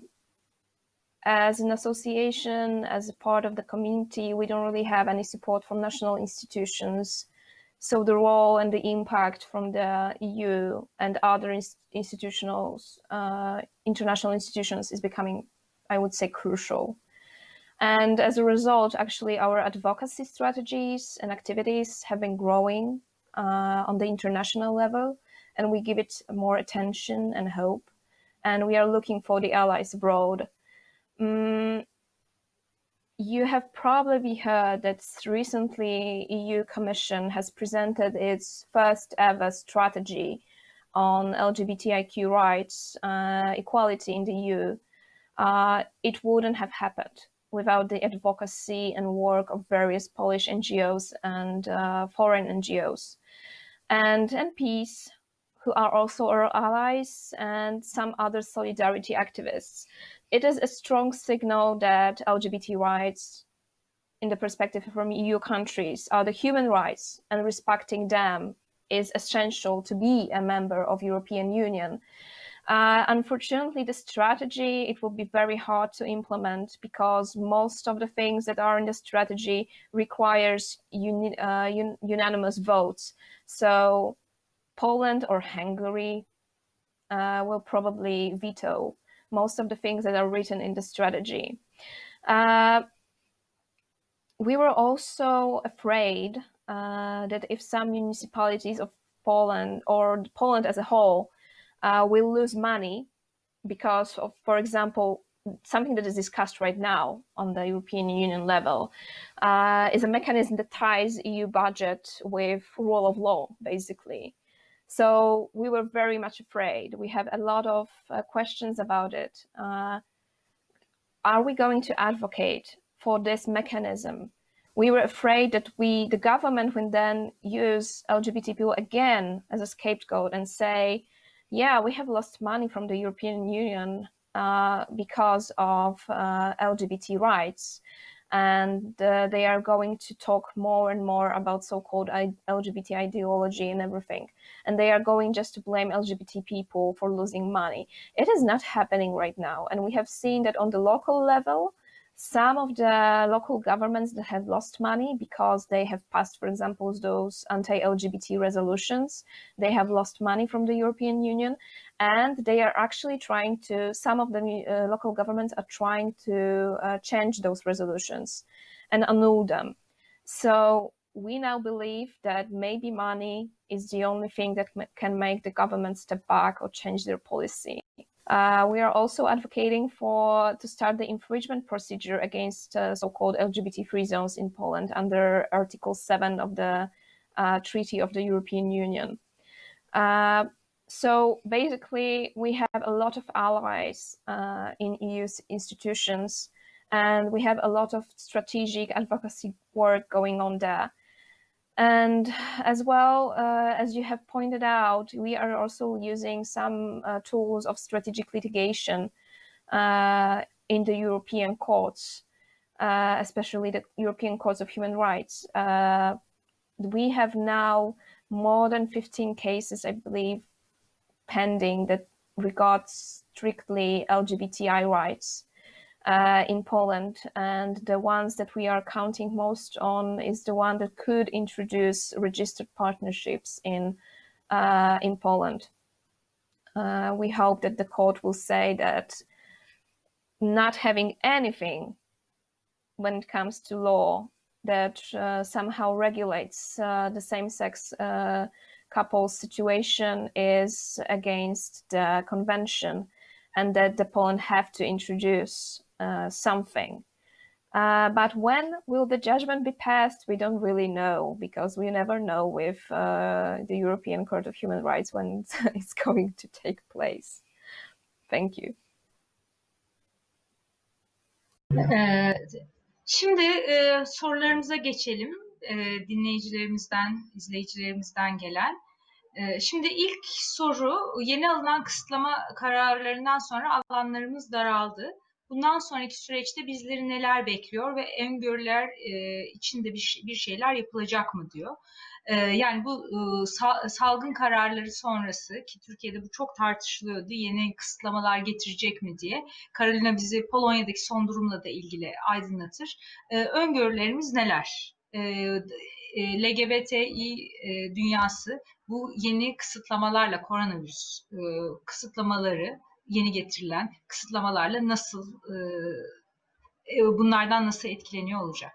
as an association, as a part of the community, we don't really have any support from national institutions. So the role and the impact from the EU and other institutionals, uh, international institutions is becoming, I would say, crucial. And as a result, actually, our advocacy strategies and activities have been growing uh, on the international level, and we give it more attention and hope. And we are looking for the allies abroad. Mm, you have probably heard that recently EU Commission has presented its first ever strategy on LGBTIQ rights, uh, equality in the EU. Uh, it wouldn't have happened without the advocacy and work of various Polish NGOs and uh, foreign NGOs. And MPs, who are also our allies, and some other solidarity activists. It is a strong signal that LGBT rights, in the perspective from EU countries, are the human rights, and respecting them is essential to be a member of European Union. Uh, unfortunately, the strategy, it will be very hard to implement because most of the things that are in the strategy requires uni uh, un unanimous votes. So Poland or Hungary uh, will probably veto most of the things that are written in the strategy. Uh, we were also afraid uh, that if some municipalities of Poland or Poland as a whole uh, will lose money because of, for example, something that is discussed right now on the European Union level uh, is a mechanism that ties EU budget with rule of law, basically. So we were very much afraid. We have a lot of uh, questions about it. Uh, are we going to advocate for this mechanism? We were afraid that we, the government, would then use LGBT people again as a scapegoat and say, yeah, we have lost money from the European Union uh, because of uh, LGBT rights. And uh, they are going to talk more and more about so-called LGBT ideology and everything. And they are going just to blame LGBT people for losing money. It is not happening right now. And we have seen that on the local level, some of the local governments that have lost money because they have passed, for example, those anti-LGBT resolutions, they have lost money from the European Union and they are actually trying to, some of the uh, local governments are trying to uh, change those resolutions and annul them. So we now believe that maybe money is the only thing that can make the government step back or change their policy. Uh, we are also advocating for to start the infringement procedure against uh, so-called LGBT-free zones in Poland under Article 7 of the uh, Treaty of the European Union. Uh, so basically, we have a lot of allies uh, in EU institutions, and we have a lot of strategic advocacy work going on there. And as well, uh, as you have pointed out, we are also using some uh, tools of strategic litigation uh, in the European courts, uh, especially the European Courts of Human Rights. Uh, we have now more than 15 cases, I believe, pending that regards strictly LGBTI rights. Uh, in Poland, and the ones that we are counting most on is the one that could introduce registered partnerships in uh, in Poland. Uh, we hope that the court will say that not having anything when it comes to law that uh, somehow regulates uh, the same-sex uh, couples situation is against the convention and that the Poland have to introduce something. Uh, but when will the judgment be passed? We don't really know because we never know with uh, the European Court of Human Rights when it's, going to take place. Thank you. Şimdi e, sorularımıza geçelim. E, dinleyicilerimizden, izleyicilerimizden gelen. E, şimdi ilk soru, yeni alınan kısıtlama kararlarından sonra alanlarımız daraldı. Bundan sonraki süreçte bizleri neler bekliyor ve öngörüler e, içinde bir, bir şeyler yapılacak mı diyor. E, yani bu e, sa, salgın kararları sonrası ki Türkiye'de bu çok tartışılıyordu yeni kısıtlamalar getirecek mi diye. Karolina bizi Polonya'daki son durumla da ilgili aydınlatır. Öngörülerimiz neler? LGBTİ dünyası bu yeni kısıtlamalarla koronavirüs kısıtlamaları yeni getirilen kısıtlamalarla nasıl e, bunlardan nasıl etkileniyor olacak?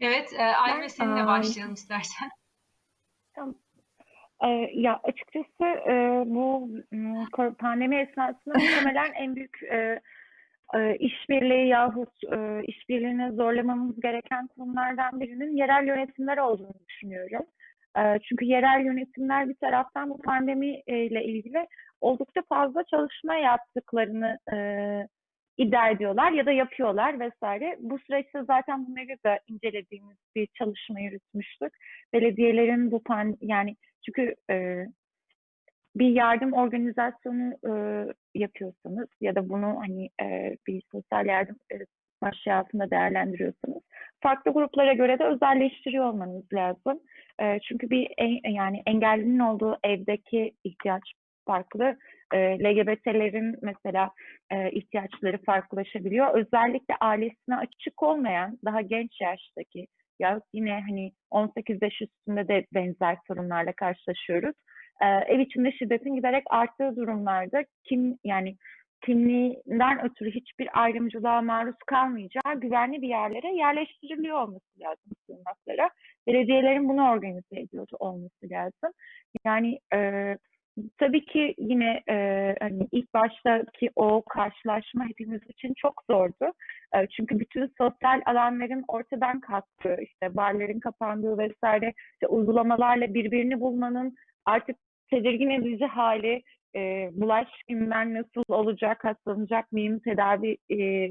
Evet, e, Ayme seninle başlayalım istersen. Tamam. E, ya açıkçası e, bu pandemi esnasında muhtemelen en büyük e, e, işbirliği yahut e, işbirliğine zorlamamız gereken konulardan birinin yerel yönetimler olduğunu düşünüyorum. E, çünkü yerel yönetimler bir taraftan bu pandemi ile ilgili oldukça fazla çalışma yaptıklarını e, iddia ediyorlar ya da yapıyorlar vesaire. Bu süreçte zaten bunları da incelediğimiz bir çalışma yürütmüştük. Belediyelerin bu pan yani çünkü e, bir yardım organizasyonu e, yapıyorsanız ya da bunu hani e, bir sosyal yardım e, başlığı altında değerlendiriyorsanız farklı gruplara göre de özelleştiriyor olmanız lazım. E, çünkü bir en, yani engellinin olduğu evdeki ihtiyaç farklı. E, LGBT'lerin mesela e, ihtiyaçları farklılaşabiliyor. Özellikle ailesine açık olmayan daha genç yaştaki ya yine hani 18 yaş üstünde de benzer sorunlarla karşılaşıyoruz e, ev içinde şiddetin giderek arttığı durumlarda kim yani kimliğinden ötürü hiçbir ayrımcılığa maruz kalmayacağı güvenli bir yerlere yerleştiriliyor olması lazım sığınaklara. Belediyelerin bunu organize ediyor olması lazım. Yani e, tabii ki yine e, hani ilk baştaki o karşılaşma hepimiz için çok zordu. E, çünkü bütün sosyal alanların ortadan kalktığı, işte barların kapandığı vesaire işte uygulamalarla birbirini bulmanın artık tedirgin edici hali e, bulaş kimden nasıl olacak, hastalanacak mıyım, tedavi e,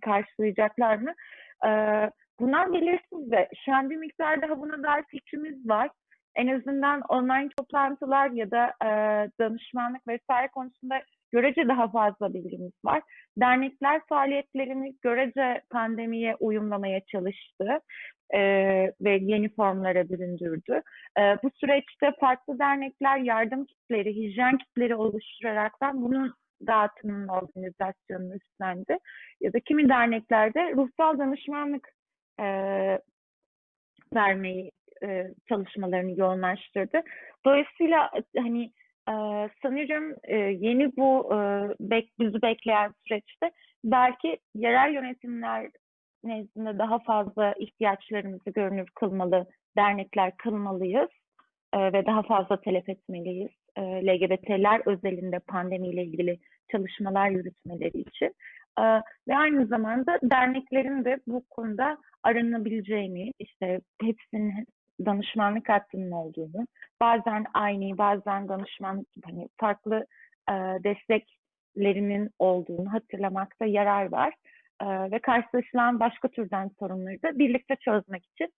karşılayacaklar mı? E, bunlar belirsiz de şu an bir miktar daha buna dair fikrimiz var. En azından online toplantılar ya da e, danışmanlık vesaire konusunda görece daha fazla bilgimiz var. Dernekler faaliyetlerini görece pandemiye uyumlamaya çalıştı e, ve yeni formlara büründürdü. E, bu süreçte farklı dernekler yardım kitleri, hijyen kitleri oluşturaraktan bunun dağıtımının organizasyonunu üstlendi. Ya da kimi derneklerde ruhsal danışmanlık e, vermeyi e, çalışmalarını yoğunlaştırdı. Dolayısıyla hani e, sanıyorum e, yeni bu e, bek, bizi bekleyen süreçte belki yerel yönetimler nezdinde daha fazla ihtiyaçlarımızı görünür kılmalı, dernekler kılmalıyız e, ve daha fazla telef etmeliyiz. E, LGBT'ler özelinde pandemiyle ilgili çalışmalar yürütmeleri için. E, ve aynı zamanda derneklerin de bu konuda aranabileceğini, işte hepsinin danışmanlık hattının olduğunu, bazen aynı, bazen danışmanlık gibi hani farklı e, desteklerinin olduğunu hatırlamakta yarar var e, ve karşılaşılan başka türden sorunları da birlikte çözmek için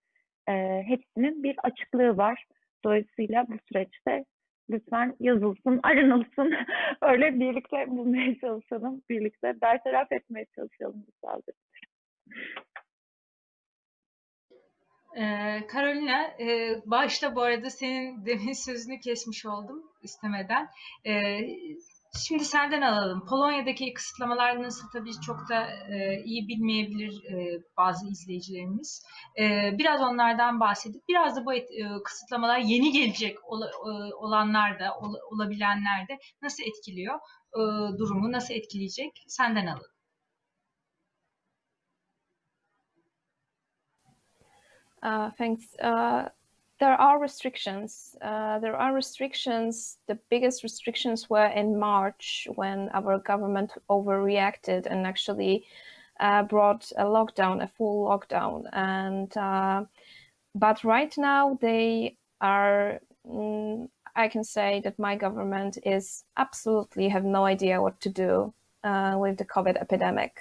e, hepsinin bir açıklığı var. Dolayısıyla bu süreçte lütfen yazılsın, aranılsın. Öyle birlikte bulmaya çalışalım, birlikte bertaraf etmeye çalışalım bu saldırıları. Ee, Carolina, e, başta bu arada senin demin sözünü kesmiş oldum istemeden. Ee, şimdi senden alalım. Polonya'daki kısıtlamalar nasıl tabii çok da e, iyi bilmeyebilir e, bazı izleyicilerimiz. E, biraz onlardan bahsedip biraz da bu et, e, kısıtlamalar yeni gelecek ol, e, olanlar da ol, olabilenler de nasıl etkiliyor e, durumu nasıl etkileyecek senden alalım. Thanks. Uh, there are restrictions. Uh, there are restrictions. The biggest restrictions were in March when our government overreacted and actually uh, brought a lockdown, a full lockdown. And uh, but right now they are. Mm, I can say that my government is absolutely have no idea what to do uh, with the COVID epidemic.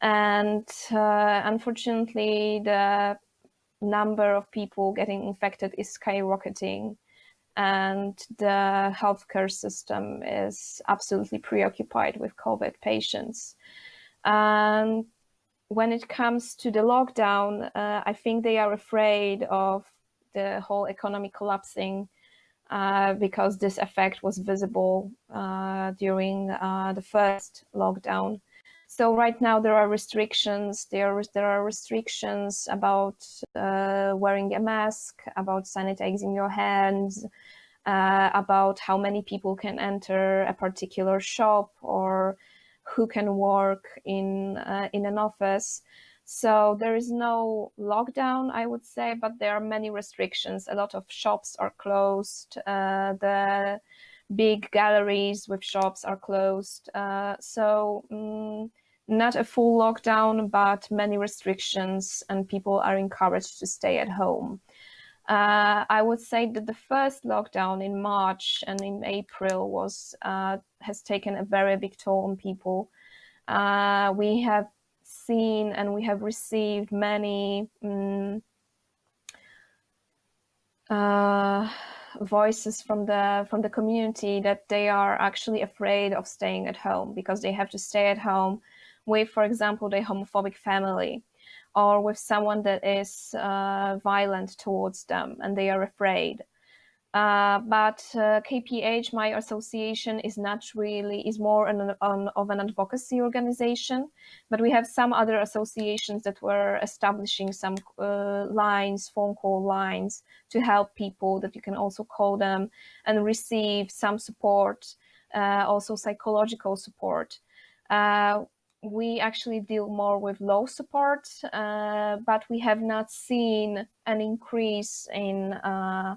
And unfortunately, the number of people getting infected is skyrocketing and the healthcare system is absolutely preoccupied with COVID patients. And when it comes to the lockdown, uh, I think they are afraid of the whole economy collapsing uh, because this effect was visible uh, during uh, the first lockdown. So right now there are restrictions. There there are restrictions about uh, wearing a mask, about sanitizing your hands, uh, about how many people can enter a particular shop or who can work in uh, in an office. So there is no lockdown, I would say, but there are many restrictions. A lot of shops are closed. Uh, the big galleries with shops are closed. Uh, so. Um, not a full lockdown, but many restrictions, and people are encouraged to stay at home. Uh, I would say that the first lockdown in March and in April was uh, has taken a very big toll on people. Uh, we have seen and we have received many um, voices from the from the community that they are actually afraid of staying at home because they have to stay at home with, for example, the homophobic family or with someone that is uh, violent towards them and they are afraid. Uh, but uh, KPH, my association, is not really is more an, an, of an advocacy organization. But we have some other associations that were establishing some uh, lines, phone call lines, to help people that you can also call them and receive some support, uh, also psychological support. Uh, we actually deal more with low support, uh, but we have not seen an increase in uh,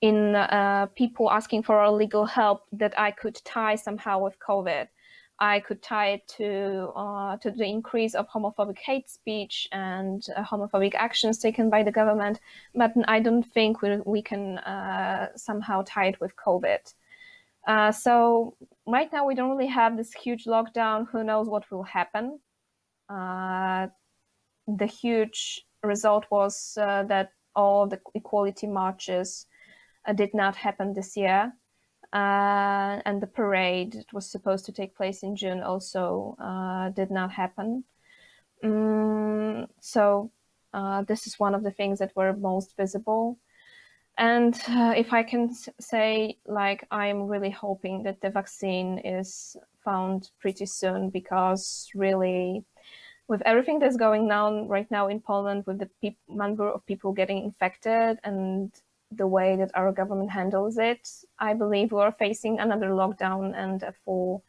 in uh, people asking for legal help that I could tie somehow with COVID. I could tie it to uh, to the increase of homophobic hate speech and uh, homophobic actions taken by the government, but I don't think we, we can uh, somehow tie it with COVID. So right now we don't really have this huge lockdown. Who knows what will happen? Uh, the huge result was uh, that all the equality marches uh, did not happen this year. Uh, and the parade that was supposed to take place in June also did not happen. Mm, so this is one of the things that were most visible. And uh, if I can say, like, I'm really hoping that the vaccine is found pretty soon because really, with everything that's going on right now in Poland, with the number of people getting infected and the way that our government handles it, I believe we are facing another lockdown and a full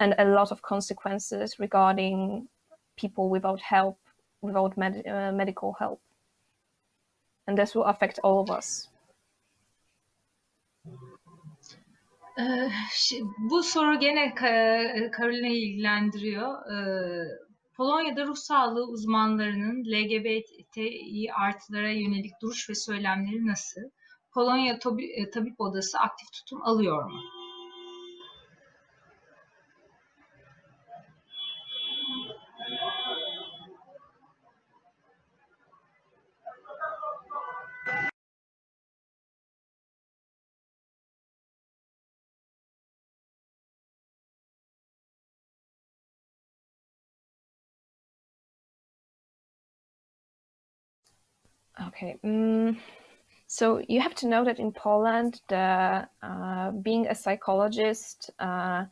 and a lot of consequences regarding people without help, without med uh, medical help. And this will affect all of us. Bu soru gene Carolina'yı ilgilendiriyor. Polonya'da ruh sağlığı uzmanlarının LGBTİ artılara yönelik duruş ve söylemleri nasıl? Polonya e, Tabip Odası aktif tutum alıyor mu? Okay. Mm, so you have to know that in Poland, the, uh, being a psychologist uh,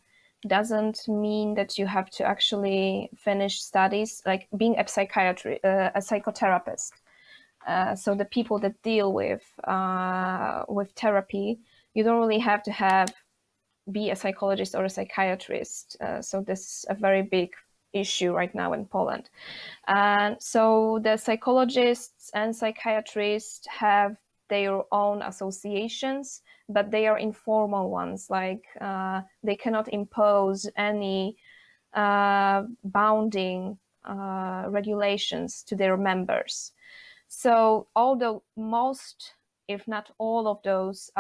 doesn't mean that you have to actually finish studies, like being a psychiatry, uh, a psychotherapist. Uh, so the people that deal with uh, with therapy, you don't really have to have be a psychologist or a psychiatrist. Uh, so this is a very big issue right now in Poland. And so the psychologists and psychiatrists have their own associations, but they are informal ones. Like uh, they cannot impose any uh, bounding uh, regulations to their members. So although most, if not all of those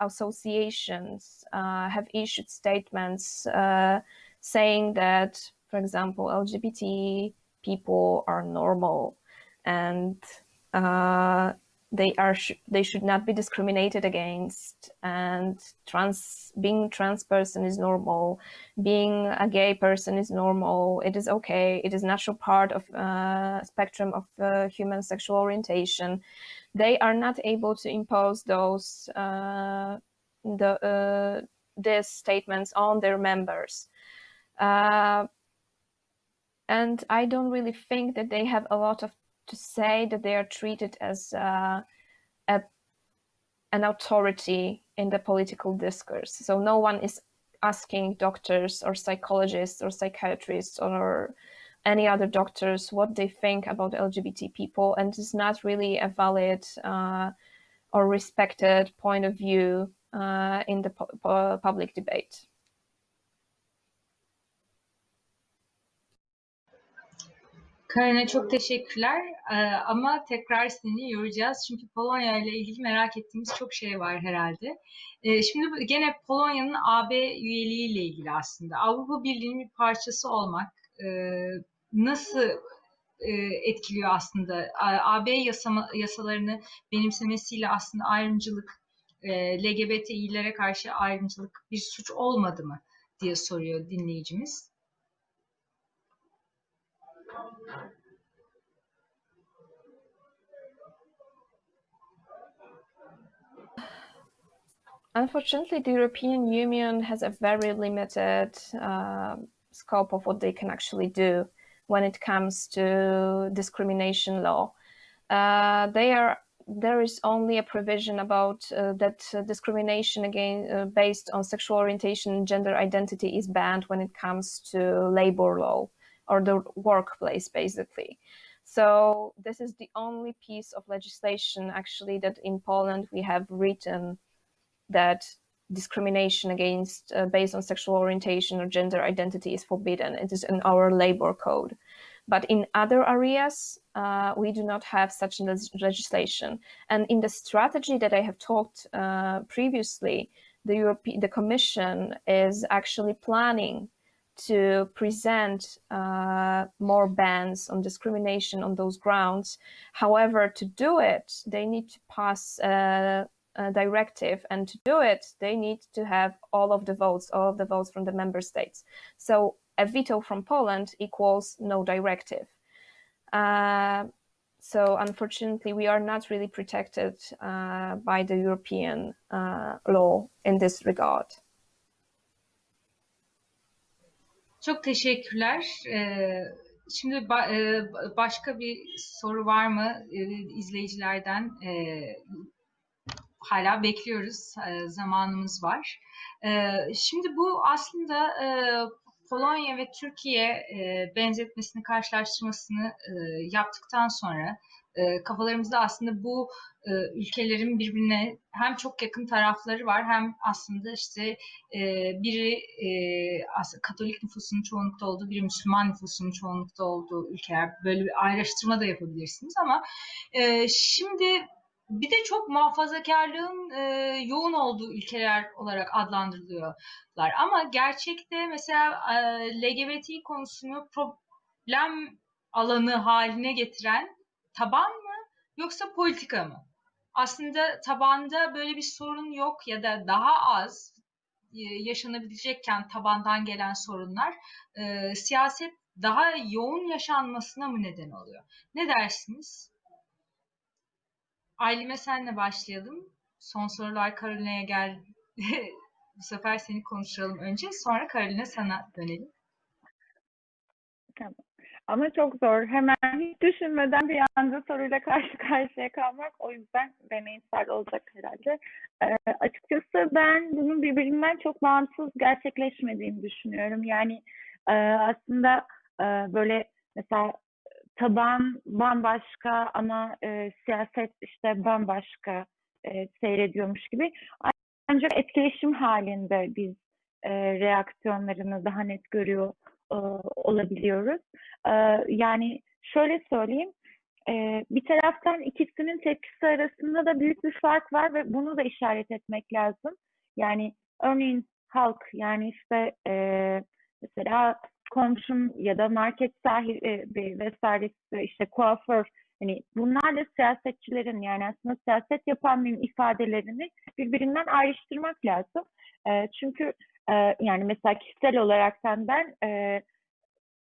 associations uh, have issued statements uh, saying that, for example, LGBT people are normal and uh, they are sh they should not be discriminated against and trans being trans person is normal. Being a gay person is normal. It is okay. It is natural part of uh, spectrum of uh, human sexual orientation. They are not able to impose those uh, the uh, these statements on their members. Uh, and I don't really think that they have a lot of to say that they are treated as uh, a, an authority in the political discourse. So no one is asking doctors or psychologists or psychiatrists or any other doctors what they think about LGBT people, and it's not really a valid uh, or respected point of view uh, in the pu public debate. Karina çok teşekkürler ee, ama tekrar seni yoracağız çünkü Polonya ile ilgili merak ettiğimiz çok şey var herhalde. Ee, şimdi gene Polonya'nın AB üyeliği ile ilgili aslında Avrupa Birliği'nin bir parçası olmak e, nasıl e, etkiliyor aslında AB yasama, yasalarını benimsemesiyle aslında ayrımcılık e, LGBTİ'lere karşı ayrımcılık bir suç olmadı mı diye soruyor dinleyicimiz. Unfortunately, the European Union has a very limited uh, scope of what they can actually do when it comes to discrimination law. Uh, they are there is only a provision about uh, that discrimination again uh, based on sexual orientation and gender identity is banned when it comes to labor law or the workplace basically. So this is the only piece of legislation actually that in Poland we have written that discrimination against uh, based on sexual orientation or gender identity is forbidden. It is in our labor code. But in other areas, uh, we do not have such legislation. And in the strategy that I have talked uh, previously, the European, the Commission is actually planning to present uh, more bans on discrimination on those grounds. However, to do it, they need to pass a, uh, directive and to do it they need to have all of the votes all of the votes from the member states. So a veto from poland equals no directive. Uh, so unfortunately we are not really protected uh, by the european uh, law in this regard Çok teşekkürler. Ee, şimdi e, başka bir soru var mı e, izleyicilerden? E, hala bekliyoruz. E, zamanımız var. Şimdi bu aslında e, Polonya ve Türkiye benzetmesini, karşılaştırmasını yaptıktan sonra kafalarımızda aslında bu e, ülkelerin birbirine hem çok yakın tarafları var hem aslında işte e, biri e, Katolik nüfusunun çoğunlukta olduğu, biri Müslüman nüfusunun çoğunlukta olduğu ülkeler. Böyle bir ayrıştırma da yapabilirsiniz ama e, şimdi bir de çok muhafazakarlığın e, yoğun olduğu ülkeler olarak adlandırılıyorlar. Ama gerçekte mesela e, LGBT konusunu problem alanı haline getiren taban mı yoksa politika mı? Aslında tabanda böyle bir sorun yok ya da daha az e, yaşanabilecekken tabandan gelen sorunlar e, siyaset daha yoğun yaşanmasına mı neden oluyor? Ne dersiniz? Aylim'e senle başlayalım. Son sorular Karolina'ya gel. Bu sefer seni konuşalım önce. Sonra Karolina sana dönelim. Tamam. Ama çok zor. Hemen hiç düşünmeden bir anda soruyla karşı karşıya kalmak. O yüzden deneysel olacak herhalde. Ee, açıkçası ben bunun birbirinden çok bağımsız gerçekleşmediğini düşünüyorum. Yani e, aslında e, böyle mesela taban bambaşka ama e, siyaset işte bambaşka e, seyrediyormuş gibi. Ancak etkileşim halinde biz e, reaksiyonlarını daha net görüyor e, olabiliyoruz. E, yani şöyle söyleyeyim, e, bir taraftan ikisinin tepkisi arasında da büyük bir fark var ve bunu da işaret etmek lazım. Yani örneğin halk yani işte e, mesela komşum ya da market sahibi vesairesi işte kuaför hani bunlarla siyasetçilerin yani aslında siyaset yapanların ifadelerini birbirinden ayrıştırmak lazım. E, çünkü e, yani mesela kişisel olaraktan ben e,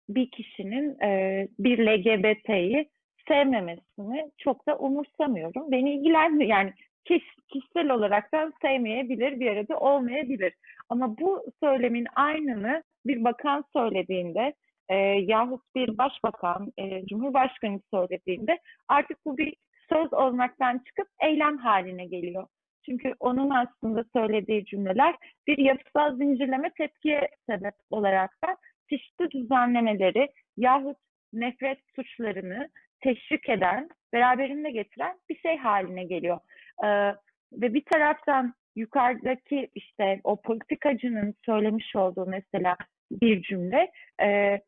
bir kişinin e, bir LGBT'yi sevmemesini çok da umursamıyorum. Beni ilgilenmiyor. Yani kiş, kişisel olaraktan sevmeyebilir, bir arada olmayabilir. Ama bu söylemin aynını bir bakan söylediğinde e, yahut bir başbakan, e, cumhurbaşkanı söylediğinde artık bu bir söz olmaktan çıkıp eylem haline geliyor. Çünkü onun aslında söylediği cümleler bir yapısal zincirleme tepkiye sebep olarak da çeşitli düzenlemeleri yahut nefret suçlarını teşvik eden, beraberinde getiren bir şey haline geliyor. Ee, ve bir taraftan yukarıdaki işte o politikacının söylemiş olduğu mesela bir cümle e,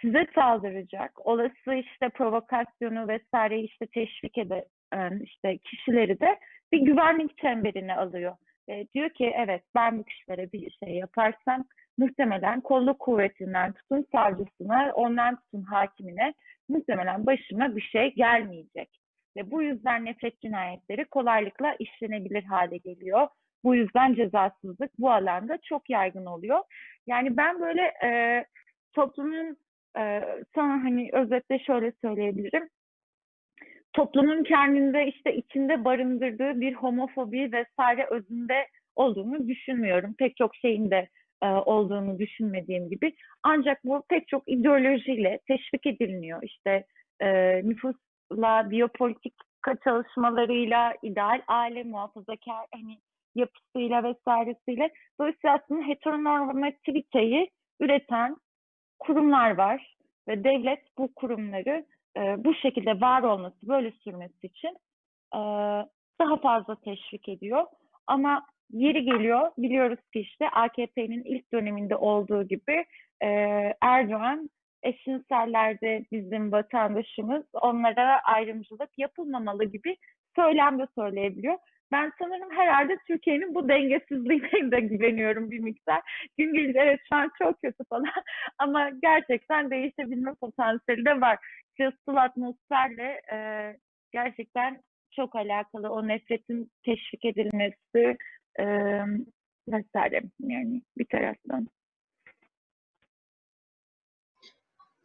size saldıracak, olası işte provokasyonu vesaire işte teşvik eden işte kişileri de bir güvenlik çemberine alıyor. E, diyor ki evet ben bu kişilere bir şey yaparsam muhtemelen kolluk kuvvetinden tutun savcısına, ondan tutun hakimine muhtemelen başıma bir şey gelmeyecek. Ve bu yüzden nefret cinayetleri kolaylıkla işlenebilir hale geliyor. Bu yüzden cezasızlık bu alanda çok yaygın oluyor. Yani ben böyle e, toplumun e, sana hani özetle şöyle söyleyebilirim. Toplumun kendinde işte içinde barındırdığı bir homofobi vesaire özünde olduğunu düşünmüyorum. Pek çok şeyin de e, olduğunu düşünmediğim gibi. Ancak bu pek çok ideolojiyle teşvik ediliniyor. İşte e, nüfusla, biyopolitika çalışmalarıyla, ideal aile muhafazakar hani yapısıyla vesairesiyle. Dolayısıyla aslında heteronormativiteyi üreten kurumlar var ve devlet bu kurumları e, bu şekilde var olması, böyle sürmesi için e, daha fazla teşvik ediyor. Ama yeri geliyor, biliyoruz ki işte AKP'nin ilk döneminde olduğu gibi e, Erdoğan eşcinsellerde bizim vatandaşımız, onlara ayrımcılık yapılmamalı gibi söylem de söyleyebiliyor. Ben sanırım herhalde Türkiye'nin bu dengesizliğine de güveniyorum bir miktar. Gün gelir evet şu an çok kötü falan ama gerçekten değişebilme potansiyeli de var. Siyasal atmosferle e, gerçekten çok alakalı o nefretin teşvik edilmesi e, vesaire yani bir taraftan.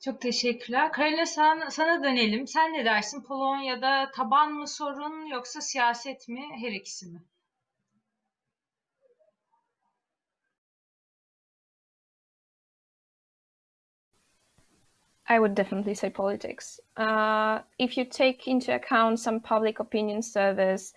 Çok teşekkürler. Karina sen, sana dönelim. Sen ne dersin? Polonya'da taban mı sorun yoksa siyaset mi? Her ikisi mi? I would definitely say politics. Uh, if you take into account some public opinion surveys,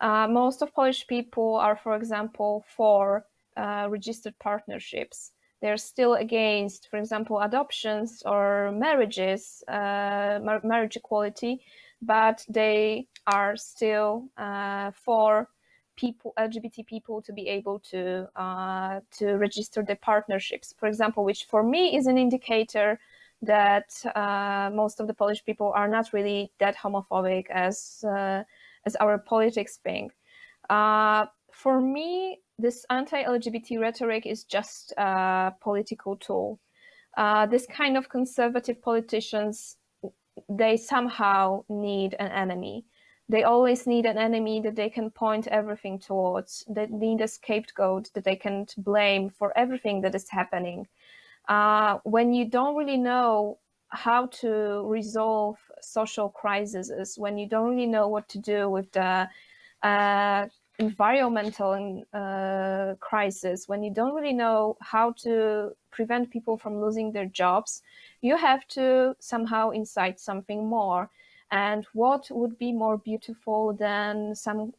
uh, most of Polish people are, for example, for uh, registered partnerships. They're still against, for example, adoptions or marriages, uh, mar marriage equality, but they are still uh, for people, LGBT people, to be able to uh, to register their partnerships. For example, which for me is an indicator that uh, most of the Polish people are not really that homophobic as uh, as our politics think. For me, this anti-LGBT rhetoric is just a political tool. Uh, this kind of conservative politicians, they somehow need an enemy. They always need an enemy that they can point everything towards. They need a scapegoat that they can blame for everything that is happening. Uh, when you don't really know how to resolve social crises when you don't really know what to do with the uh, environmental uh, crisis, when you don't really know how to prevent people from losing their jobs, you have to somehow incite something more. And what would be more beautiful than some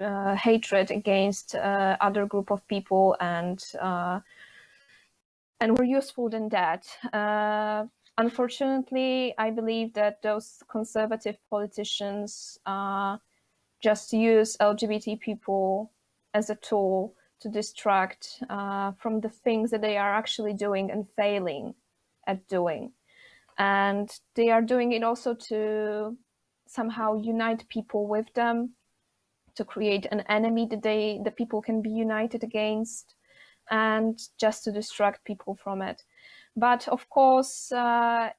uh, hatred against uh, other group of people and uh, and more useful than that. Uh, unfortunately, I believe that those conservative politicians uh, just use LGBT people as a tool to distract uh, from the things that they are actually doing and failing at doing. And they are doing it also to somehow unite people with them, to create an enemy that they the people can be united against, and just to distract people from it. But of course, uh,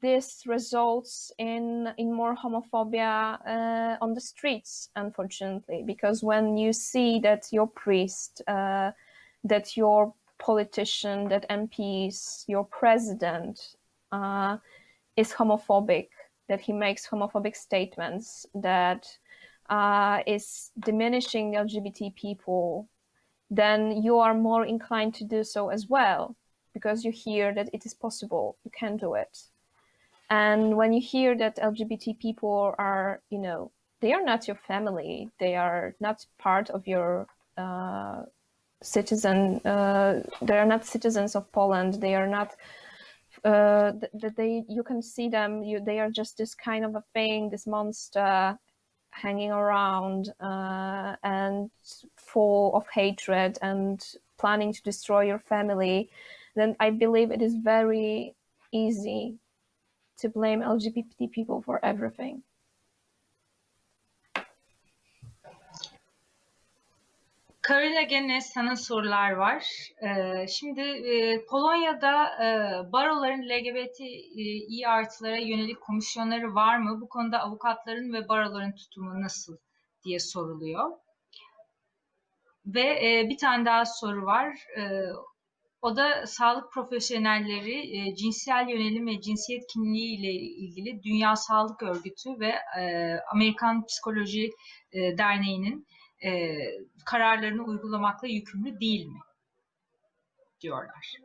this results in in more homophobia uh, on the streets, unfortunately, because when you see that your priest, uh, that your politician, that MPs, your president uh, is homophobic, that he makes homophobic statements, that uh, is diminishing LGBT people, then you are more inclined to do so as well, because you hear that it is possible, you can do it. And when you hear that LGBT people are, you know, they are not your family, they are not part of your uh, citizen, uh, they are not citizens of Poland, they are not, uh, that they, you can see them, you, they are just this kind of a thing, this monster hanging around uh, and full of hatred and planning to destroy your family, then I believe it is very easy to blame LGBT people for everything. Karina gene sana sorular var. Ee, şimdi e, Polonya'da e, baroların LGBTİ artılara yönelik komisyonları var mı? Bu konuda avukatların ve baroların tutumu nasıl diye soruluyor. Ve e, bir tane daha soru var. O da sağlık profesyonelleri e, cinsel yönelim ve cinsiyet kimliği ile ilgili Dünya Sağlık Örgütü ve e, Amerikan Psikoloji e, Derneği'nin e, kararlarını uygulamakla yükümlü değil mi? diyorlar.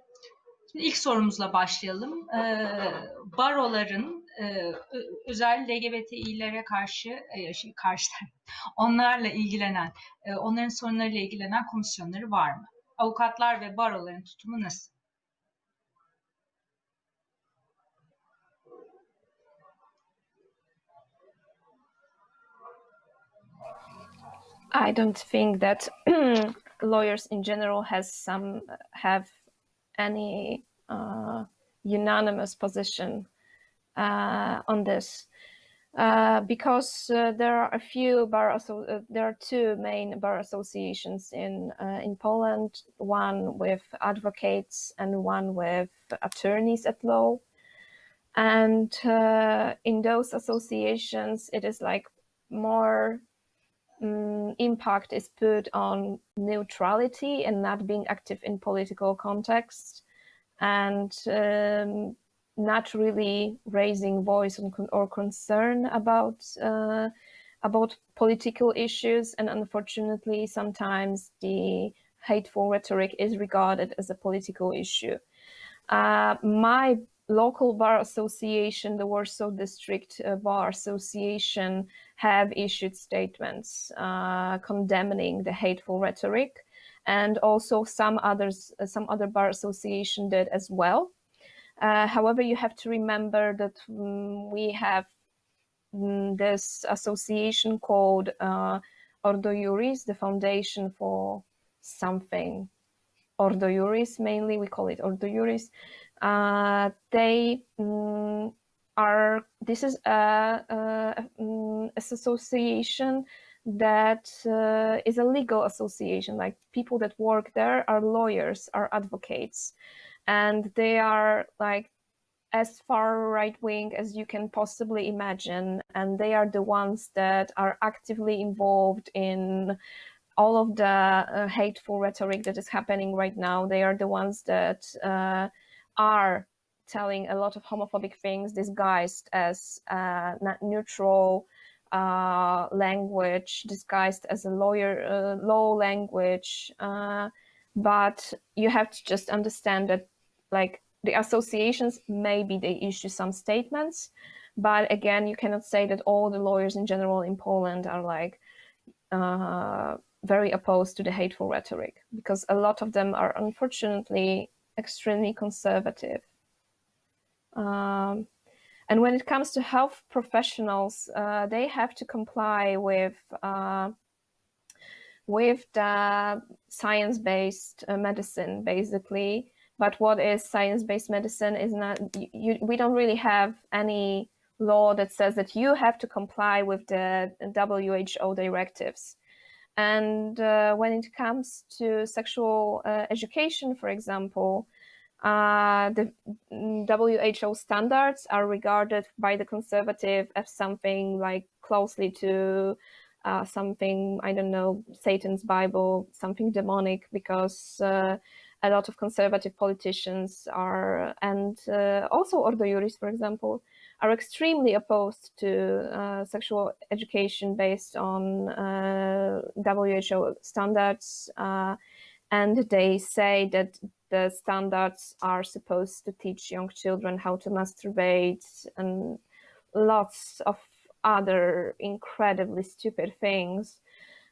Şimdi ilk sorumuzla başlayalım. E, baroların e, özel LGBTİ'lere karşı, e, şey, karşı onlarla ilgilenen, e, onların sorunlarıyla ilgilenen komisyonları var mı? Avukatlar ve baroların tutumu nasıl? I don't think that lawyers in general has some have any uh, unanimous position uh, on this. Uh, because uh, there are a few bar uh, there are two main bar associations in uh, in Poland one with advocates and one with attorneys at law. And uh, in those associations it is like more um, impact is put on neutrality and not being active in political context. And um, not really raising voice or concern about uh, about political issues and unfortunately sometimes the hateful rhetoric is regarded as a political issue. Uh, my local bar association, the Warsaw District uh, Bar Association, have issued statements uh, condemning the hateful rhetoric, and also some others, uh, some other bar association did as well. Uh, however, you have to remember that um, we have um, this association called uh, Ordo Juris, the foundation for something. Ordo Juris, mainly, we call it Ordo Juris. Uh, they um, are, this is a, a, a association that uh, is a legal association, like people that work there are lawyers, are advocates and they are like as far right wing as you can possibly imagine. And they are the ones that are actively involved in all of the uh, hateful rhetoric that is happening right now. They are the ones that uh, are telling a lot of homophobic things disguised as uh, neutral uh, language, disguised as a lawyer, uh, law language. Uh, but you have to just understand that, like, the associations maybe they issue some statements, but again, you cannot say that all the lawyers in general in Poland are like uh, very opposed to the hateful rhetoric because a lot of them are unfortunately extremely conservative. Um, and when it comes to health professionals, uh, they have to comply with uh, with the science-based uh, medicine, basically. But what is science-based medicine is not. You, we don't really have any law that says that you have to comply with the WHO directives. And uh, when it comes to sexual uh, education, for example, uh, the WHO standards are regarded by the conservative as something like closely to uh, something, I don't know, Satan's Bible, something demonic, because uh, a lot of conservative politicians are, and uh, also Ordo Juris, for example, are extremely opposed to uh, sexual education based on uh, WHO standards. Uh, and they say that the standards are supposed to teach young children how to masturbate and lots of other incredibly stupid things.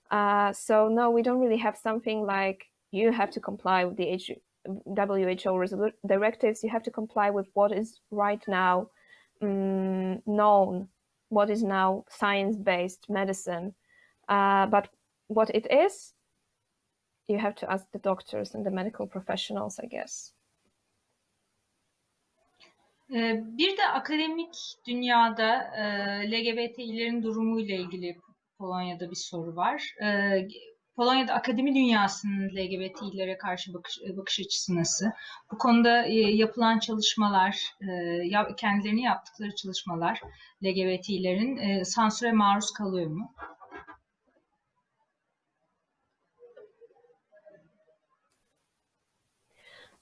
Uh, so no, we don't really have something like you have to comply with the WHO directives. You have to comply with what is right now um, known, what is now science-based medicine. Uh, but what it is, you have to ask the doctors and the medical professionals, I guess. Bir de akademik dünyada LGBTİ'lerin durumuyla ilgili Polonya'da bir soru var. Polonya'da akademi dünyasının LGBTİ'lere karşı bakış, bakış açısı nasıl? Bu konuda e, yapılan çalışmalar, e, kendilerini yaptıkları çalışmalar LGBTİ'lerin e, sansüre maruz kalıyor mu?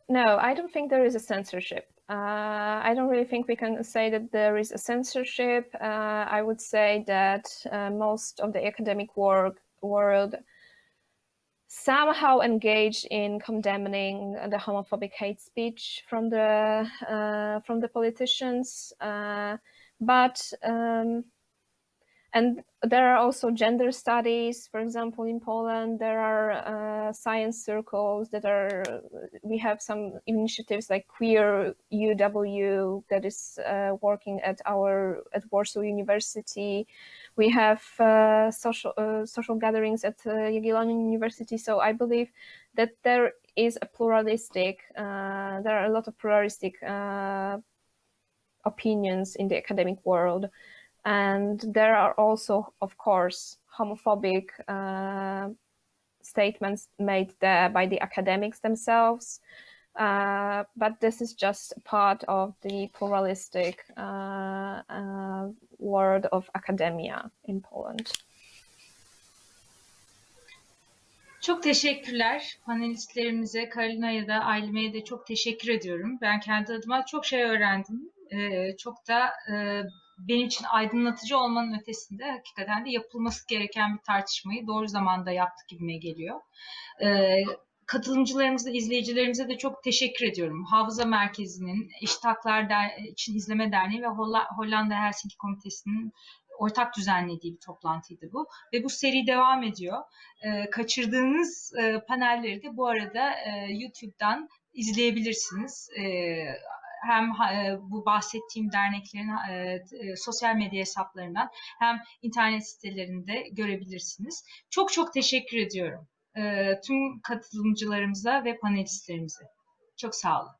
No, I don't think there is a censorship. Uh, I don't really think we can say that there is a censorship. Uh, I would say that uh, most of the academic work, world somehow engaged in condemning the homophobic hate speech from the uh, from the politicians, uh, but um, and there are also gender studies, for example, in Poland, there are uh, science circles that are, we have some initiatives like Queer UW that is uh, working at our, at Warsaw University. We have uh, social, uh, social gatherings at uh, Jagiellonian University. So I believe that there is a pluralistic, uh, there are a lot of pluralistic opinions in the academic world. And there are also, of course, homophobic uh, statements made there by the academics themselves. Uh, but this is just part of the pluralistic uh, uh world of academia in Poland. Çok teşekkürler panelistlerimize, Karolina'ya da Aylime'ye de çok teşekkür ediyorum. Ben kendi adıma çok şey öğrendim. Ee, çok da e, benim için aydınlatıcı olmanın ötesinde hakikaten de yapılması gereken bir tartışmayı doğru zamanda yaptık gibime geliyor. Ee, katılımcılarımıza, izleyicilerimize de çok teşekkür ediyorum. Hafıza Merkezi'nin, Eşit Haklar Der için İzleme Derneği ve Hollanda Helsinki Komitesi'nin ortak düzenlediği bir toplantıydı bu. Ve bu seri devam ediyor. Ee, kaçırdığınız e, panelleri de bu arada e, YouTube'dan izleyebilirsiniz. Ee, hem e, bu bahsettiğim derneklerin e, e, sosyal medya hesaplarından hem internet sitelerinde görebilirsiniz. Çok çok teşekkür ediyorum tüm katılımcılarımıza ve panelistlerimize. Çok sağ olun.